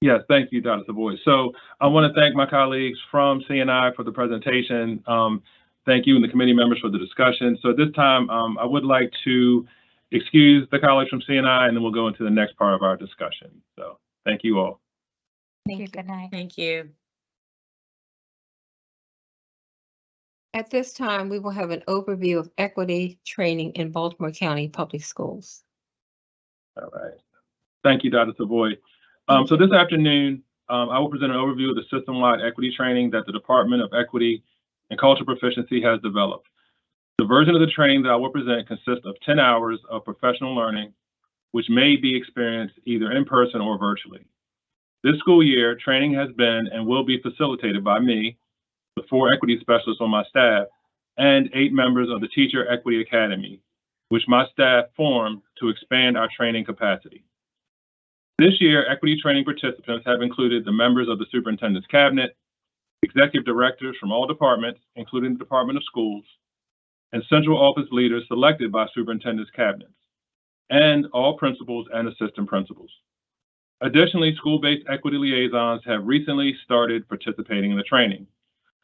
Yes, thank you, Dr. Savoy. So I want to thank my colleagues from CNI for the presentation. Um, thank you and the committee members for the discussion. So at this time, um, I would like to excuse the colleagues from CNI and then we'll go into the next part of our discussion. So thank you all. Thank you. Good night. Thank you. At this time, we will have an overview of equity training in Baltimore County Public Schools. All right. Thank you, Dr. Savoy. Um, so this afternoon, um, I will present an overview of the system-wide equity training that the Department of Equity and Cultural Proficiency has developed. The version of the training that I will present consists of 10 hours of professional learning, which may be experienced either in person or virtually. This school year, training has been and will be facilitated by me, the four equity specialists on my staff, and eight members of the Teacher Equity Academy, which my staff formed to expand our training capacity. This year, equity training participants have included the members of the superintendent's cabinet, executive directors from all departments, including the Department of Schools, and central office leaders selected by superintendent's cabinets, and all principals and assistant principals. Additionally, school-based equity liaisons have recently started participating in the training,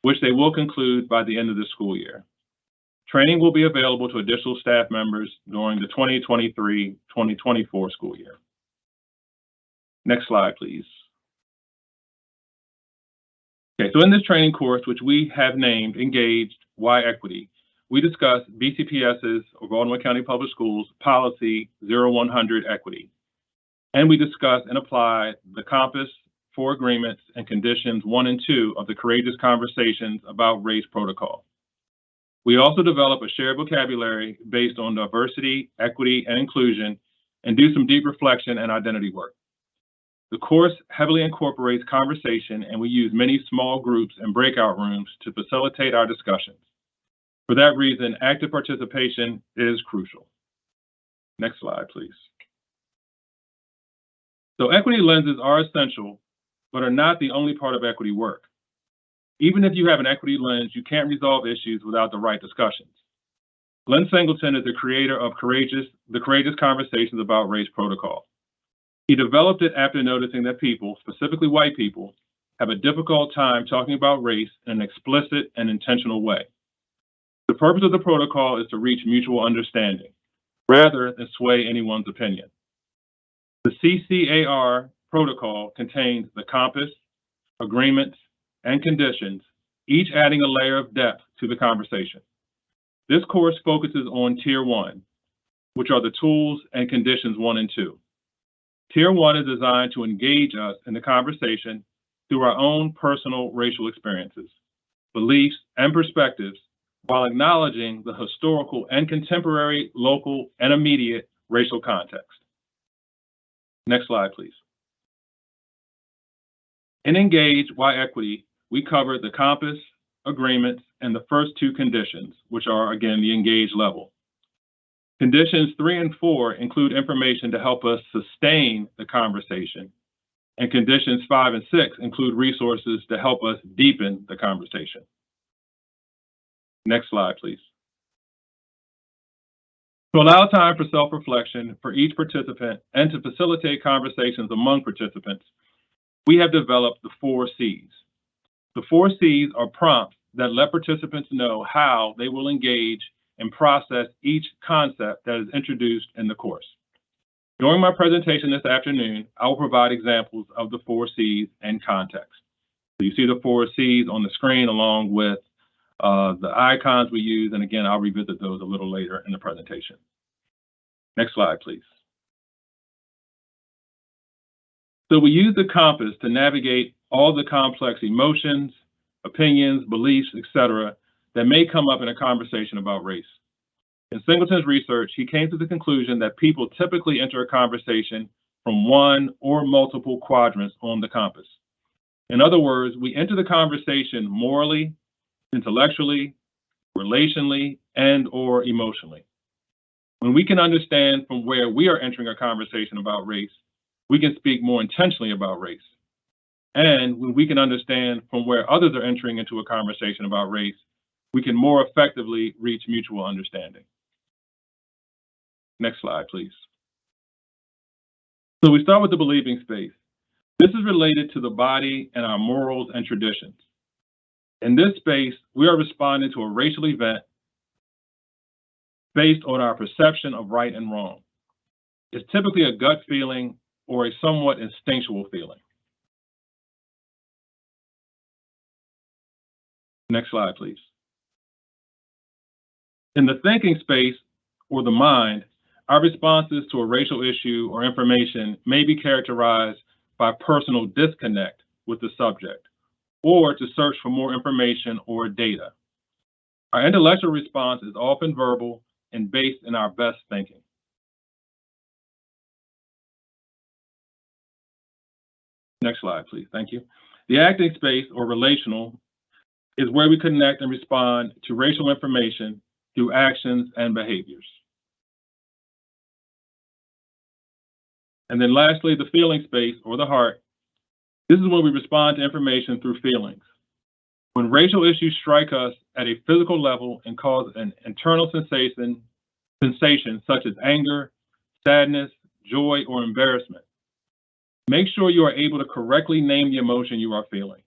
which they will conclude by the end of the school year. Training will be available to additional staff members during the 2023-2024 school year. Next slide, please. Okay, so in this training course, which we have named Engaged Why Equity, we discuss BCPS's, or Baltimore County Public Schools, Policy 0100 Equity. And we discuss and apply the Compass, Four Agreements, and Conditions 1 and 2 of the Courageous Conversations About Race Protocol. We also develop a shared vocabulary based on diversity, equity, and inclusion, and do some deep reflection and identity work. The course heavily incorporates conversation, and we use many small groups and breakout rooms to facilitate our discussions. For that reason, active participation is crucial. Next slide, please. So equity lenses are essential, but are not the only part of equity work. Even if you have an equity lens, you can't resolve issues without the right discussions. Glenn Singleton is the creator of Courageous, the Courageous Conversations About Race Protocol. He developed it after noticing that people, specifically white people, have a difficult time talking about race in an explicit and intentional way. The purpose of the protocol is to reach mutual understanding, rather than sway anyone's opinion. The CCAR protocol contains the compass, agreements, and conditions, each adding a layer of depth to the conversation. This course focuses on Tier 1, which are the tools and conditions 1 and 2. Tier 1 is designed to engage us in the conversation through our own personal racial experiences, beliefs, and perspectives while acknowledging the historical and contemporary, local, and immediate racial context. Next slide, please. In Engage Why Equity, we cover the compass, agreements, and the first two conditions, which are, again, the engage level. Conditions three and four include information to help us sustain the conversation, and conditions five and six include resources to help us deepen the conversation. Next slide, please. To allow time for self-reflection for each participant and to facilitate conversations among participants, we have developed the four C's. The four C's are prompts that let participants know how they will engage and process each concept that is introduced in the course. During my presentation this afternoon, I will provide examples of the four C's and context. So you see the four C's on the screen along with uh, the icons we use, and again, I'll revisit those a little later in the presentation. Next slide, please. So we use the compass to navigate all the complex emotions, opinions, beliefs, etc., that may come up in a conversation about race. In Singleton's research, he came to the conclusion that people typically enter a conversation from one or multiple quadrants on the compass. In other words, we enter the conversation morally, intellectually, relationally, and or emotionally. When we can understand from where we are entering a conversation about race, we can speak more intentionally about race. And when we can understand from where others are entering into a conversation about race, we can more effectively reach mutual understanding. Next slide, please. So we start with the believing space. This is related to the body and our morals and traditions. In this space, we are responding to a racial event based on our perception of right and wrong. It's typically a gut feeling or a somewhat instinctual feeling. Next slide, please. In the thinking space or the mind, our responses to a racial issue or information may be characterized by personal disconnect with the subject or to search for more information or data. Our intellectual response is often verbal and based in our best thinking. Next slide, please. Thank you. The acting space or relational is where we connect and respond to racial information through actions and behaviors. And then lastly, the feeling space or the heart. This is where we respond to information through feelings. When racial issues strike us at a physical level and cause an internal sensation, sensation such as anger, sadness, joy, or embarrassment, make sure you are able to correctly name the emotion you are feeling,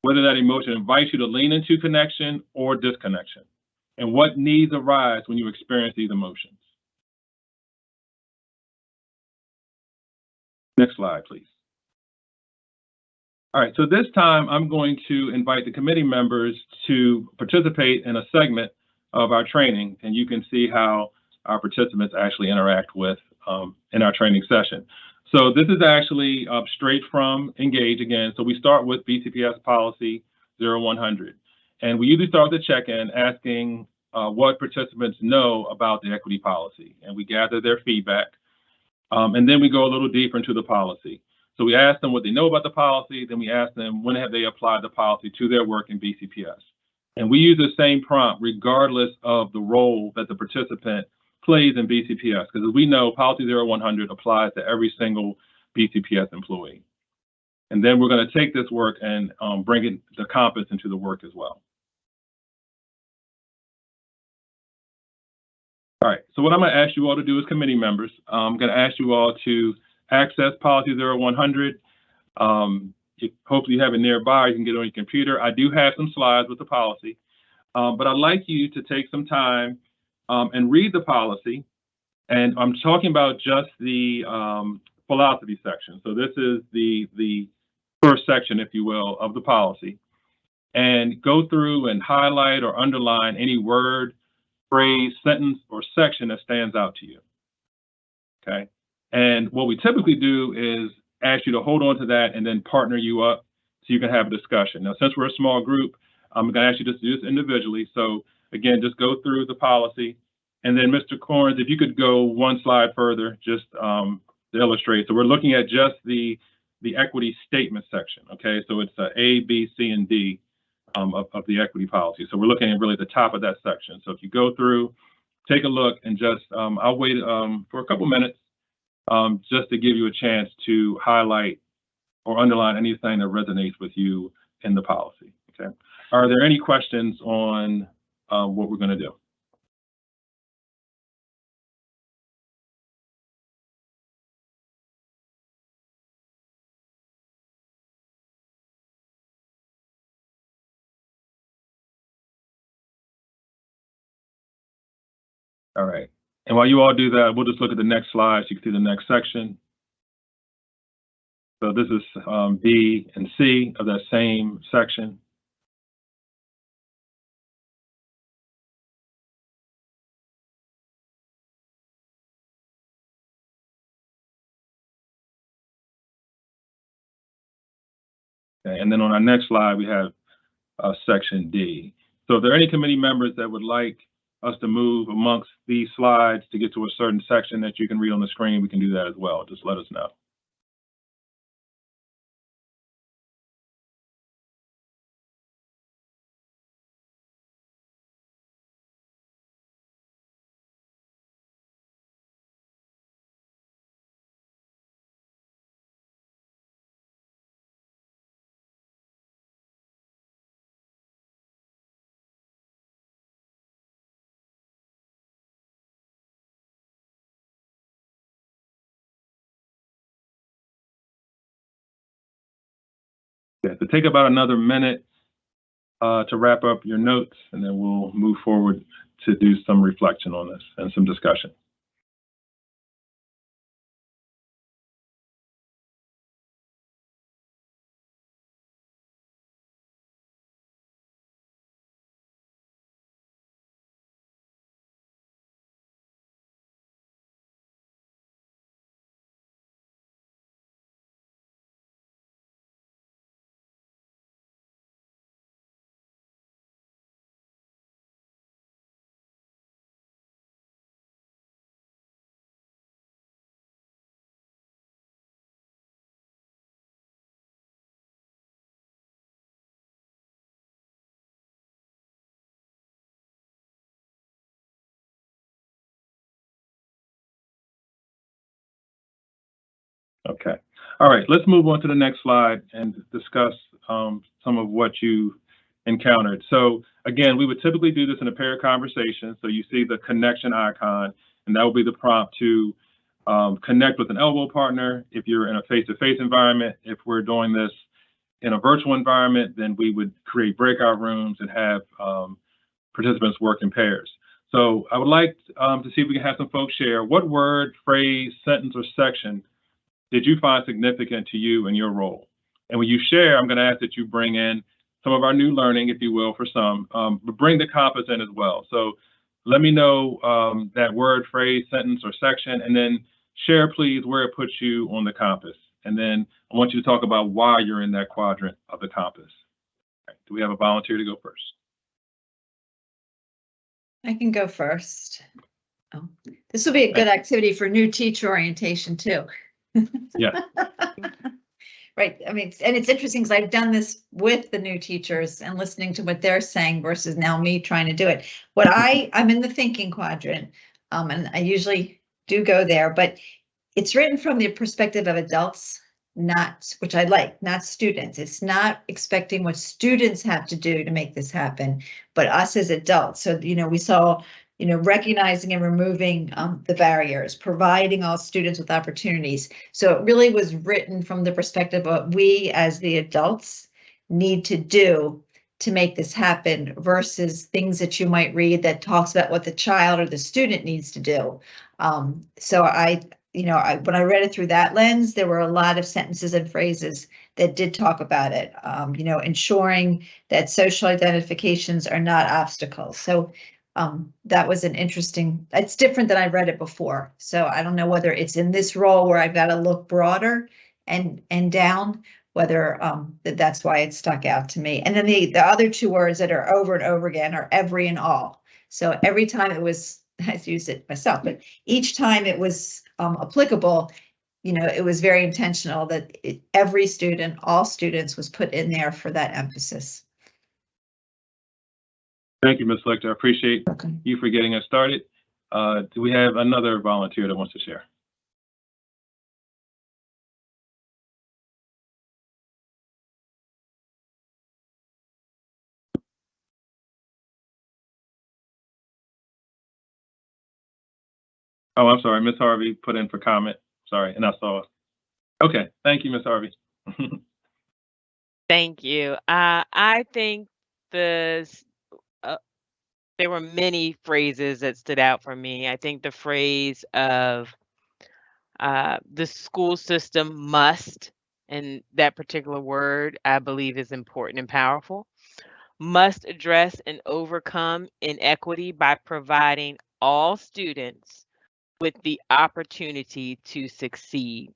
whether that emotion invites you to lean into connection or disconnection, and what needs arise when you experience these emotions. Next slide, please. All right, so this time I'm going to invite the committee members to participate in a segment of our training, and you can see how our participants actually interact with um, in our training session. So this is actually uh, straight from Engage again. So we start with BCPS policy 0100. And we usually start with a check-in asking uh, what participants know about the equity policy. And we gather their feedback. Um, and then we go a little deeper into the policy. So we ask them what they know about the policy, then we ask them when have they applied the policy to their work in BCPS. And we use the same prompt regardless of the role that the participant plays in BCPS, because as we know, Policy 0100 applies to every single BCPS employee. And then we're going to take this work and um, bring it, the compass into the work as well. All right, so what I'm going to ask you all to do as committee members, I'm going to ask you all to access Policy 0100. Um, hopefully you have it nearby, you can get it on your computer. I do have some slides with the policy, um, but I'd like you to take some time um, and read the policy. And I'm talking about just the um, philosophy section. So this is the, the first section, if you will, of the policy. And go through and highlight or underline any word, phrase, sentence, or section that stands out to you. Okay. And what we typically do is ask you to hold on to that and then partner you up so you can have a discussion. Now, since we're a small group, I'm going to ask you to do this individually. So again, just go through the policy. And then Mr. Corns, if you could go one slide further, just um, to illustrate. So we're looking at just the, the equity statement section, okay? So it's uh, A, B, C, and D um, of, of the equity policy. So we're looking at really the top of that section. So if you go through, take a look and just, um, I'll wait um, for a couple minutes um, just to give you a chance to highlight or underline anything that resonates with you in the policy, okay? Are there any questions on uh, what we're going to do? All right. And while you all do that, we'll just look at the next slide so you can see the next section. So this is um, B and C of that same section. And then on our next slide, we have uh, section D. So if there are any committee members that would like us to move amongst these slides to get to a certain section that you can read on the screen, we can do that as well. Just let us know. Yeah, so take about another minute uh, to wrap up your notes, and then we'll move forward to do some reflection on this and some discussion. Okay. All right, let's move on to the next slide and discuss um, some of what you encountered. So again, we would typically do this in a pair conversation. So you see the connection icon, and that will be the prompt to um, connect with an elbow partner if you're in a face-to-face environment. If we're doing this in a virtual environment, then we would create breakout rooms and have um, participants work in pairs. So I would like um, to see if we can have some folks share what word, phrase, sentence, or section did you find significant to you in your role? And when you share, I'm going to ask that you bring in some of our new learning, if you will, for some, um, but bring the compass in as well. So let me know um, that word, phrase, sentence, or section, and then share, please, where it puts you on the compass. And then I want you to talk about why you're in that quadrant of the compass. Okay. Do we have a volunteer to go first? I can go first. Oh, This will be a good activity for new teacher orientation too. Yeah. <laughs> Right, I mean, and it's interesting because I've done this with the new teachers and listening to what they're saying versus now me trying to do it. What I, I'm in the thinking quadrant, um, and I usually do go there, but it's written from the perspective of adults, not, which I like, not students. It's not expecting what students have to do to make this happen, but us as adults. So, you know, we saw you know, recognizing and removing um, the barriers, providing all students with opportunities. So it really was written from the perspective of what we as the adults need to do to make this happen versus things that you might read that talks about what the child or the student needs to do. Um, so I, you know, I, when I read it through that lens, there were a lot of sentences and phrases that did talk about it. Um, you know, ensuring that social identifications are not obstacles. So um, that was an interesting, it's different than I read it before. So I don't know whether it's in this role where I've got to look broader and, and down, whether, um, that that's why it stuck out to me. And then the, the other two words that are over and over again are every and all. So every time it was, <laughs> I used it myself, but each time it was, um, applicable, you know, it was very intentional that it, every student, all students was put in there for that emphasis. Thank you, Ms. Lichter. I appreciate Okay. you for getting us started. Uh, do we have another volunteer that wants to share? Oh, I'm sorry, Ms. Harvey put in for comment. Sorry, and I saw it. Okay, thank you, Ms. Harvey. <laughs> Thank you. Uh, I think the s- there were many phrases that stood out for me. I think the phrase of uh, the school system must, and that particular word I believe is important and powerful, must address and overcome inequity by providing all students with the opportunity to succeed.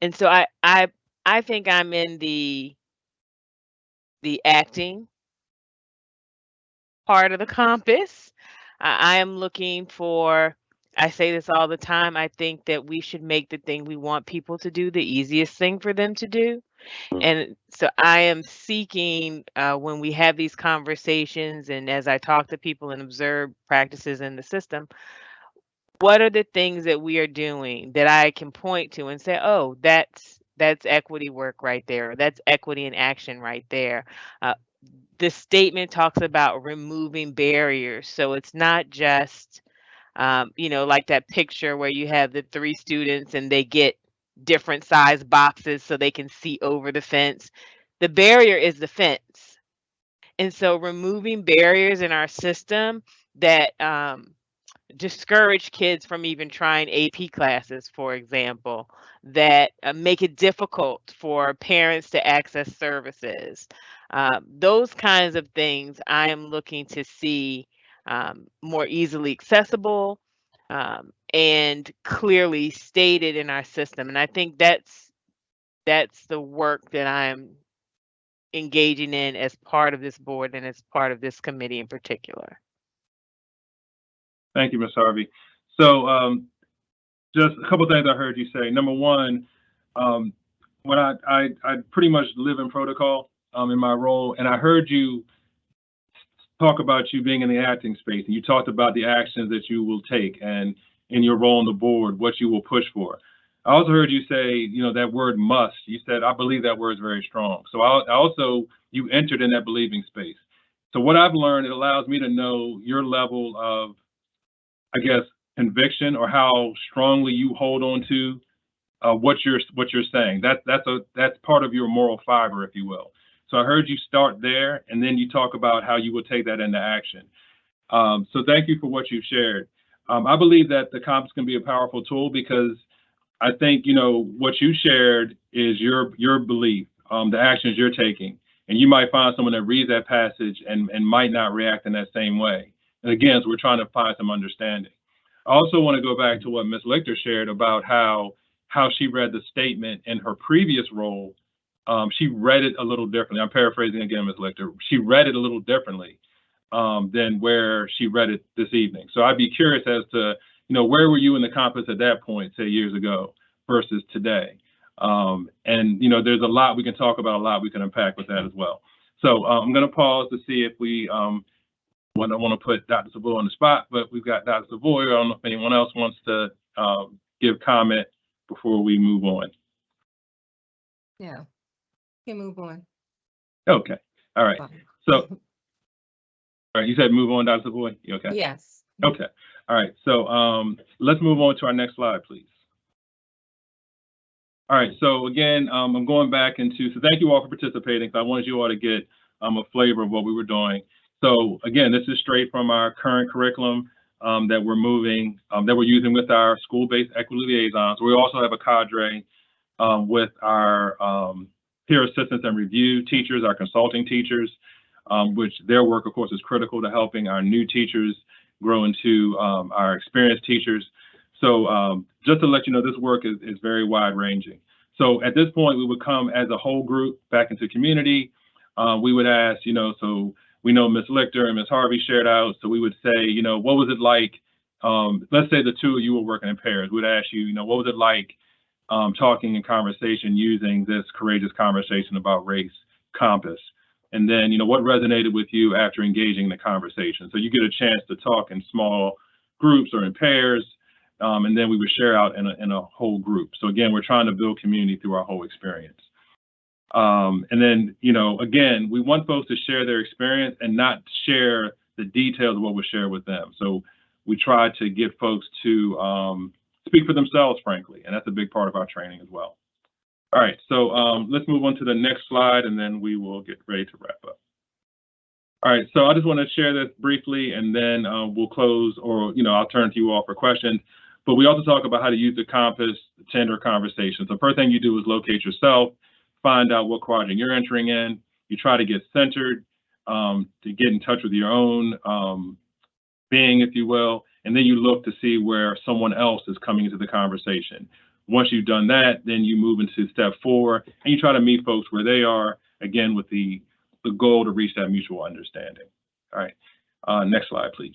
And so I I I think I'm in the the acting part of the compass. I, I am looking for I say this all the time. I think that we should make the thing we want people to do the easiest thing for them to do. And so I am seeking uh, when we have these conversations and as I talk to people and observe practices in the system, what are the things that we are doing that I can point to and say, oh, that's that's equity work right there. That's equity in action right there. Uh, the statement talks about removing barriers. So it's not just, um, you know, like that picture where you have the three students and they get different size boxes so they can see over the fence. The barrier is the fence. And so removing barriers in our system that um, discourage kids from even trying AP classes, for example, that uh, make it difficult for parents to access services. Uh, those kinds of things I am looking to see um, more easily accessible um, and clearly stated in our system. And I think that's that's the work that I'm engaging in as part of this board and as part of this committee in particular. Thank you, Ms. Harvey. So um, just a couple things I heard you say. Number one, um, when I, I, I pretty much live in protocol um, in my role, and I heard you talk about you being in the acting space, and you talked about the actions that you will take and in your role on the board, what you will push for. I also heard you say, you know, that word must. You said, I believe that word is very strong. So I, I also, you entered in that believing space. So what I've learned, it allows me to know your level of, I guess, conviction or how strongly you hold on to uh, what you're what you're saying. That that's a that's part of your moral fiber, if you will. So I heard you start there, and then you talk about how you will take that into action. Um, so thank you for what you've shared. Um, I believe that the compass can be a powerful tool because I think you know what you shared is your your belief, um, the actions you're taking, and you might find someone that reads that passage and and might not react in that same way. And again, so we're trying to find some understanding. I also want to go back to what Ms. Lichter shared about how how she read the statement in her previous role. Um, she read it a little differently. I'm paraphrasing again, Ms. Lichter. She read it a little differently um, than where she read it this evening. So I'd be curious as to you know, where were you in the compass at that point, say years ago, versus today? Um, and you know, there's a lot we can talk about, a lot we can unpack with that as well. So uh, I'm going to pause to see if we um, want to want to put Dr. Savoy on the spot, but we've got Dr. Savoy. I don't know if anyone else wants to um, give comment before we move on. Yeah. Can move on. Okay. All right. So, <laughs> all right. You said move on, Dr. Savoy. You okay? Yes. Okay. All right. So um, let's move on to our next slide, please. All right. So again, um, I'm going back into, so thank you all for participating. I wanted you all to get um, a flavor of what we were doing. So again, this is straight from our current curriculum um, that we're moving, um, that we're using with our school-based equity liaisons. We also have a cadre um, with our um, peer assistance and review teachers, our consulting teachers, um, which their work, of course, is critical to helping our new teachers grow into um, our experienced teachers. So um, just to let you know, this work is, is very wide ranging. So at this point, we would come as a whole group back into community. Uh, we would ask, you know, so we know Ms. Lichter and Ms. Harvey shared out. So we would say, you know, what was it like? Um, let's say the two of you were working in pairs. We'd ask you, you know, what was it like um, talking and conversation using this courageous conversation about race compass? And then, you know, what resonated with you after engaging in the conversation? So you get a chance to talk in small groups or in pairs, um, and then we would share out in a, in a whole group. So again, we're trying to build community through our whole experience. Um, and then, you know, again, we want folks to share their experience and not share the details of what was shared with them. So we try to get folks to um, speak for themselves, frankly, and that's a big part of our training as well. All right, so um, let's move on to the next slide and then we will get ready to wrap up. All right, so I just want to share this briefly and then uh, we'll close or, you know, I'll turn to you all for questions. But we also talk about how to use the compass to enter conversations. The first thing you do is locate yourself, find out what quadrant you're entering in. You try to get centered, um, to get in touch with your own um, being, if you will, and then you look to see where someone else is coming into the conversation. Once you've done that, then you move into step four and you try to meet folks where they are, again, with the, the goal to reach that mutual understanding. All right, uh, next slide, please.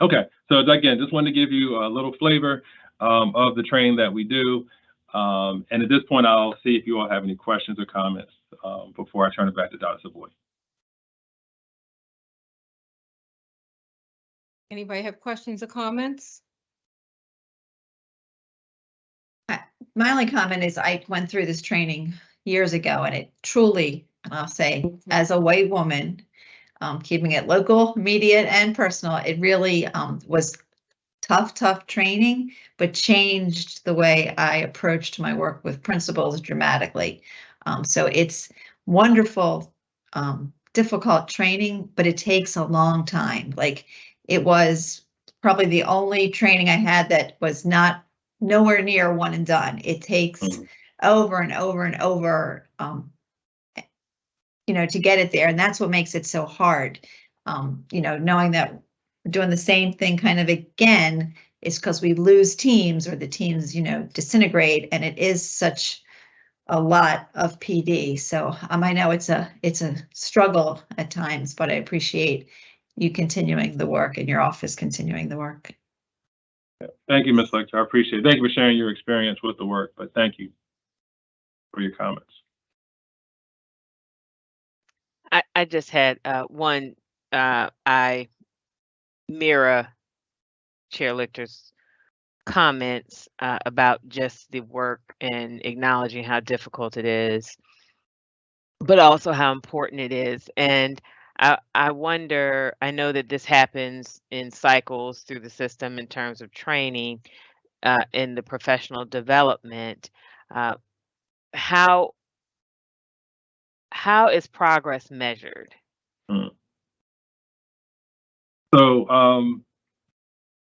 Okay, so again, just wanted to give you a little flavor um, of the training that we do. Um, and at this point, I'll see if you all have any questions or comments um, before I turn it back to Dr. Savoy. Anybody have questions or comments? My only comment is I went through this training years ago and it truly, I'll say, as a white woman, um, keeping it local, immediate and personal, it really um, was tough, tough training, but changed the way I approached my work with principals dramatically. Um, so it's wonderful, um, difficult training, but it takes a long time. Like it was probably the only training I had that was not nowhere near one and done. It takes Mhm. over and over and over, um, you know, to get it there. And that's what makes it so hard. Um, you know, knowing that doing the same thing kind of again is because we lose teams or the teams, you know, disintegrate and it is such a lot of PD. So um, I know it's a it's a struggle at times, but I appreciate you continuing the work and your office continuing the work. Thank you, Ms. Lichter. I appreciate it. Thank you for sharing your experience with the work, but thank you for your comments. I, I just had uh, one. Uh, I mirror Chair Lichter's comments uh, about just the work and acknowledging how difficult it is, but also how important it is. And I, I wonder, I know that this happens in cycles through the system in terms of training uh, in the professional development. Uh, how how is progress measured? So, um,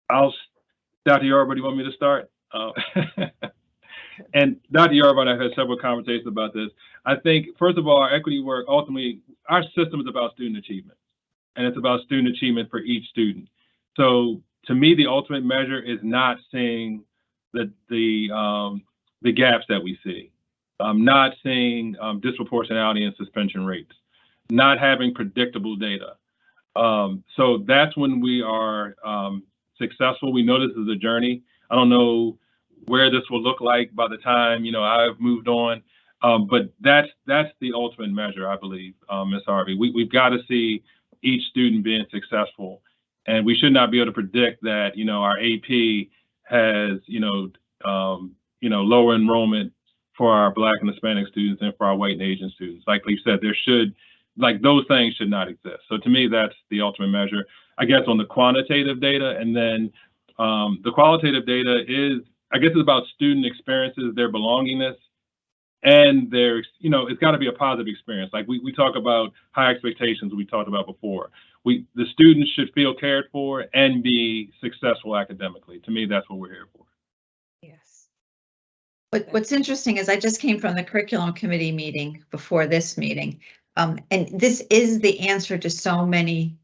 I'll, Dr. Yarba, do you want me to start? Uh, <laughs> And Dr. Yarba and I had several conversations about this. I think, first of all, our equity work, ultimately, our system is about student achievement. And it's about student achievement for each student. So to me, the ultimate measure is not seeing the, the, um, the gaps that we see. Um, not seeing, um, disproportionality in suspension rates, not having predictable data. Um, so that's when we are um, successful. We know this is a journey. I don't know where this will look like by the time you know I've moved on, um, but that's that's the ultimate measure, I believe, um, Ms. Harvey. We, we've got to see each student being successful, and we should not be able to predict that you know our AP has you know um, you know lower enrollment for our Black and Hispanic students and for our white and Asian students. Like we said, there should like those things should not exist. So to me, that's the ultimate measure. I guess on the quantitative data, and then um, the qualitative data is, I guess, it's about student experiences, their belongingness, and their, you know, it's got to be a positive experience. Like we, we talk about high expectations, we talked about before. We the students should feel cared for and be successful academically. To me, that's what we're here for. Yes. What, what's interesting is I just came from the curriculum committee meeting before this meeting. Um, and this is the answer to so many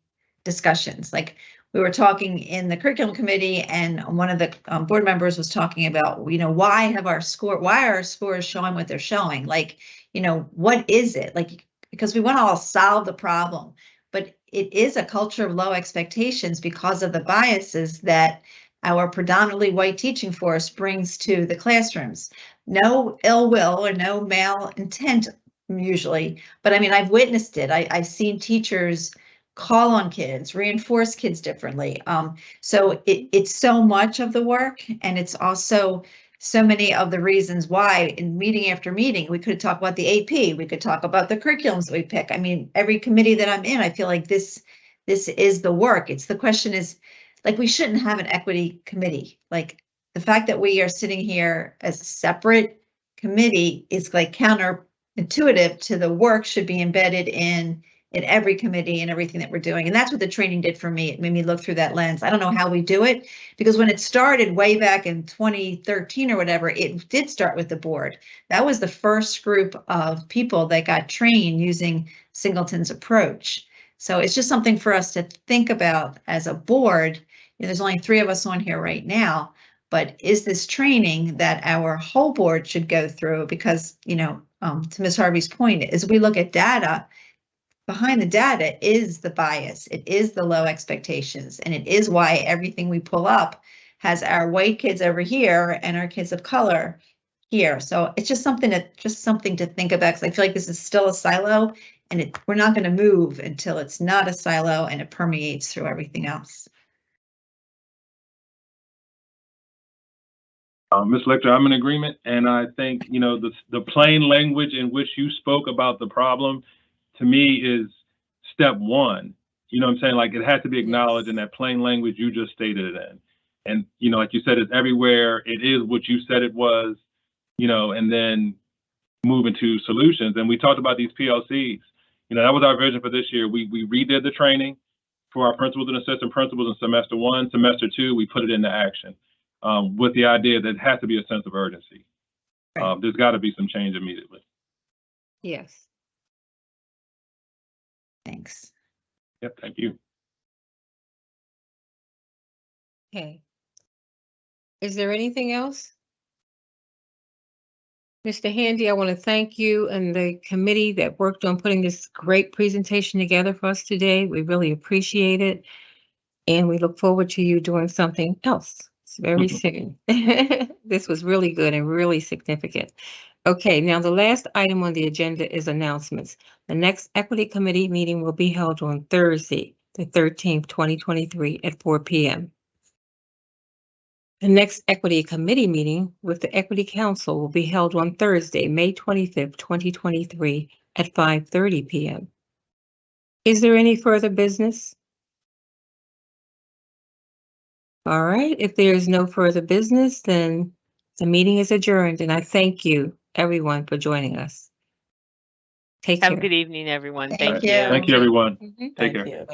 discussions. Like we were talking in the curriculum committee and one of the um, board members was talking about, you know, why have our score, why are our scores showing what they're showing? Like, you know, what is it? Like, because we want to all solve the problem, but it is a culture of low expectations because of the biases that our predominantly white teaching force brings to the classrooms. No ill will or no mal intent usually, but I mean, I've witnessed it. I, I've seen teachers call on kids, reinforce kids differently. Um, so it, it's so much of the work and it's also so many of the reasons why in meeting after meeting, we could talk about the AP, we could talk about the curriculums we pick. I mean, every committee that I'm in, I feel like this, this is the work. It's the question is, like, we shouldn't have an equity committee. Like, the fact that we are sitting here as a separate committee is like counterintuitive to the work should be embedded in in every committee and everything that we're doing. And that's what the training did for me. It made me look through that lens. I don't know how we do it because when it started way back in 2013 or whatever, it did start with the board. That was the first group of people that got trained using Singleton's approach. So it's just something for us to think about as a board. You know, there's only three of us on here right now, but is this training that our whole board should go through? Because, you know, um, to Ms. Harvey's point, as we look at data, behind the data is the bias. It is the low expectations, and it is why everything we pull up has our white kids over here and our kids of color here. So it's just something that just something to think about because I feel like this is still a silo, and it, we're not going to move until it's not a silo and it permeates through everything else. Uh, Ms. Lichter, I'm in agreement, and I think, you know, the, the plain language in which you spoke about the problem, to me, is step one. You know what I'm saying? Like, it has to be acknowledged in that plain language you just stated it in. And, you know, like you said, it's everywhere. It is what you said it was, you know, and then move into solutions. And we talked about these PLCs. You know, that was our vision for this year. We, we redid the training for our principals and assistant principals in semester one. Semester two, we put it into action um, with the idea that it has to be a sense of urgency. Right. Um, there's got to be some change immediately. Yes. Thanks. Yep, thank you. Okay. Is there anything else? Mr. Handy, I want to thank you and the committee that worked on putting this great presentation together for us today. We really appreciate it. And we look forward to you doing something else very mm-hmm. soon. <laughs> This was really good and really significant. Okay, now the last item on the agenda is announcements. The next Equity Committee meeting will be held on Thursday, the 13th, 2023 at 4 PM. The next Equity Committee meeting with the Equity Council will be held on Thursday, May twenty-fifth, twenty twenty-three at five thirty PM. Is there any further business? All right, if there is no further business, then the meeting is adjourned and I thank you, everyone, for joining us. Take Have a care. good evening, everyone. Thank Thank you. you. Thank you, everyone. Mhm. Take Thank care. you.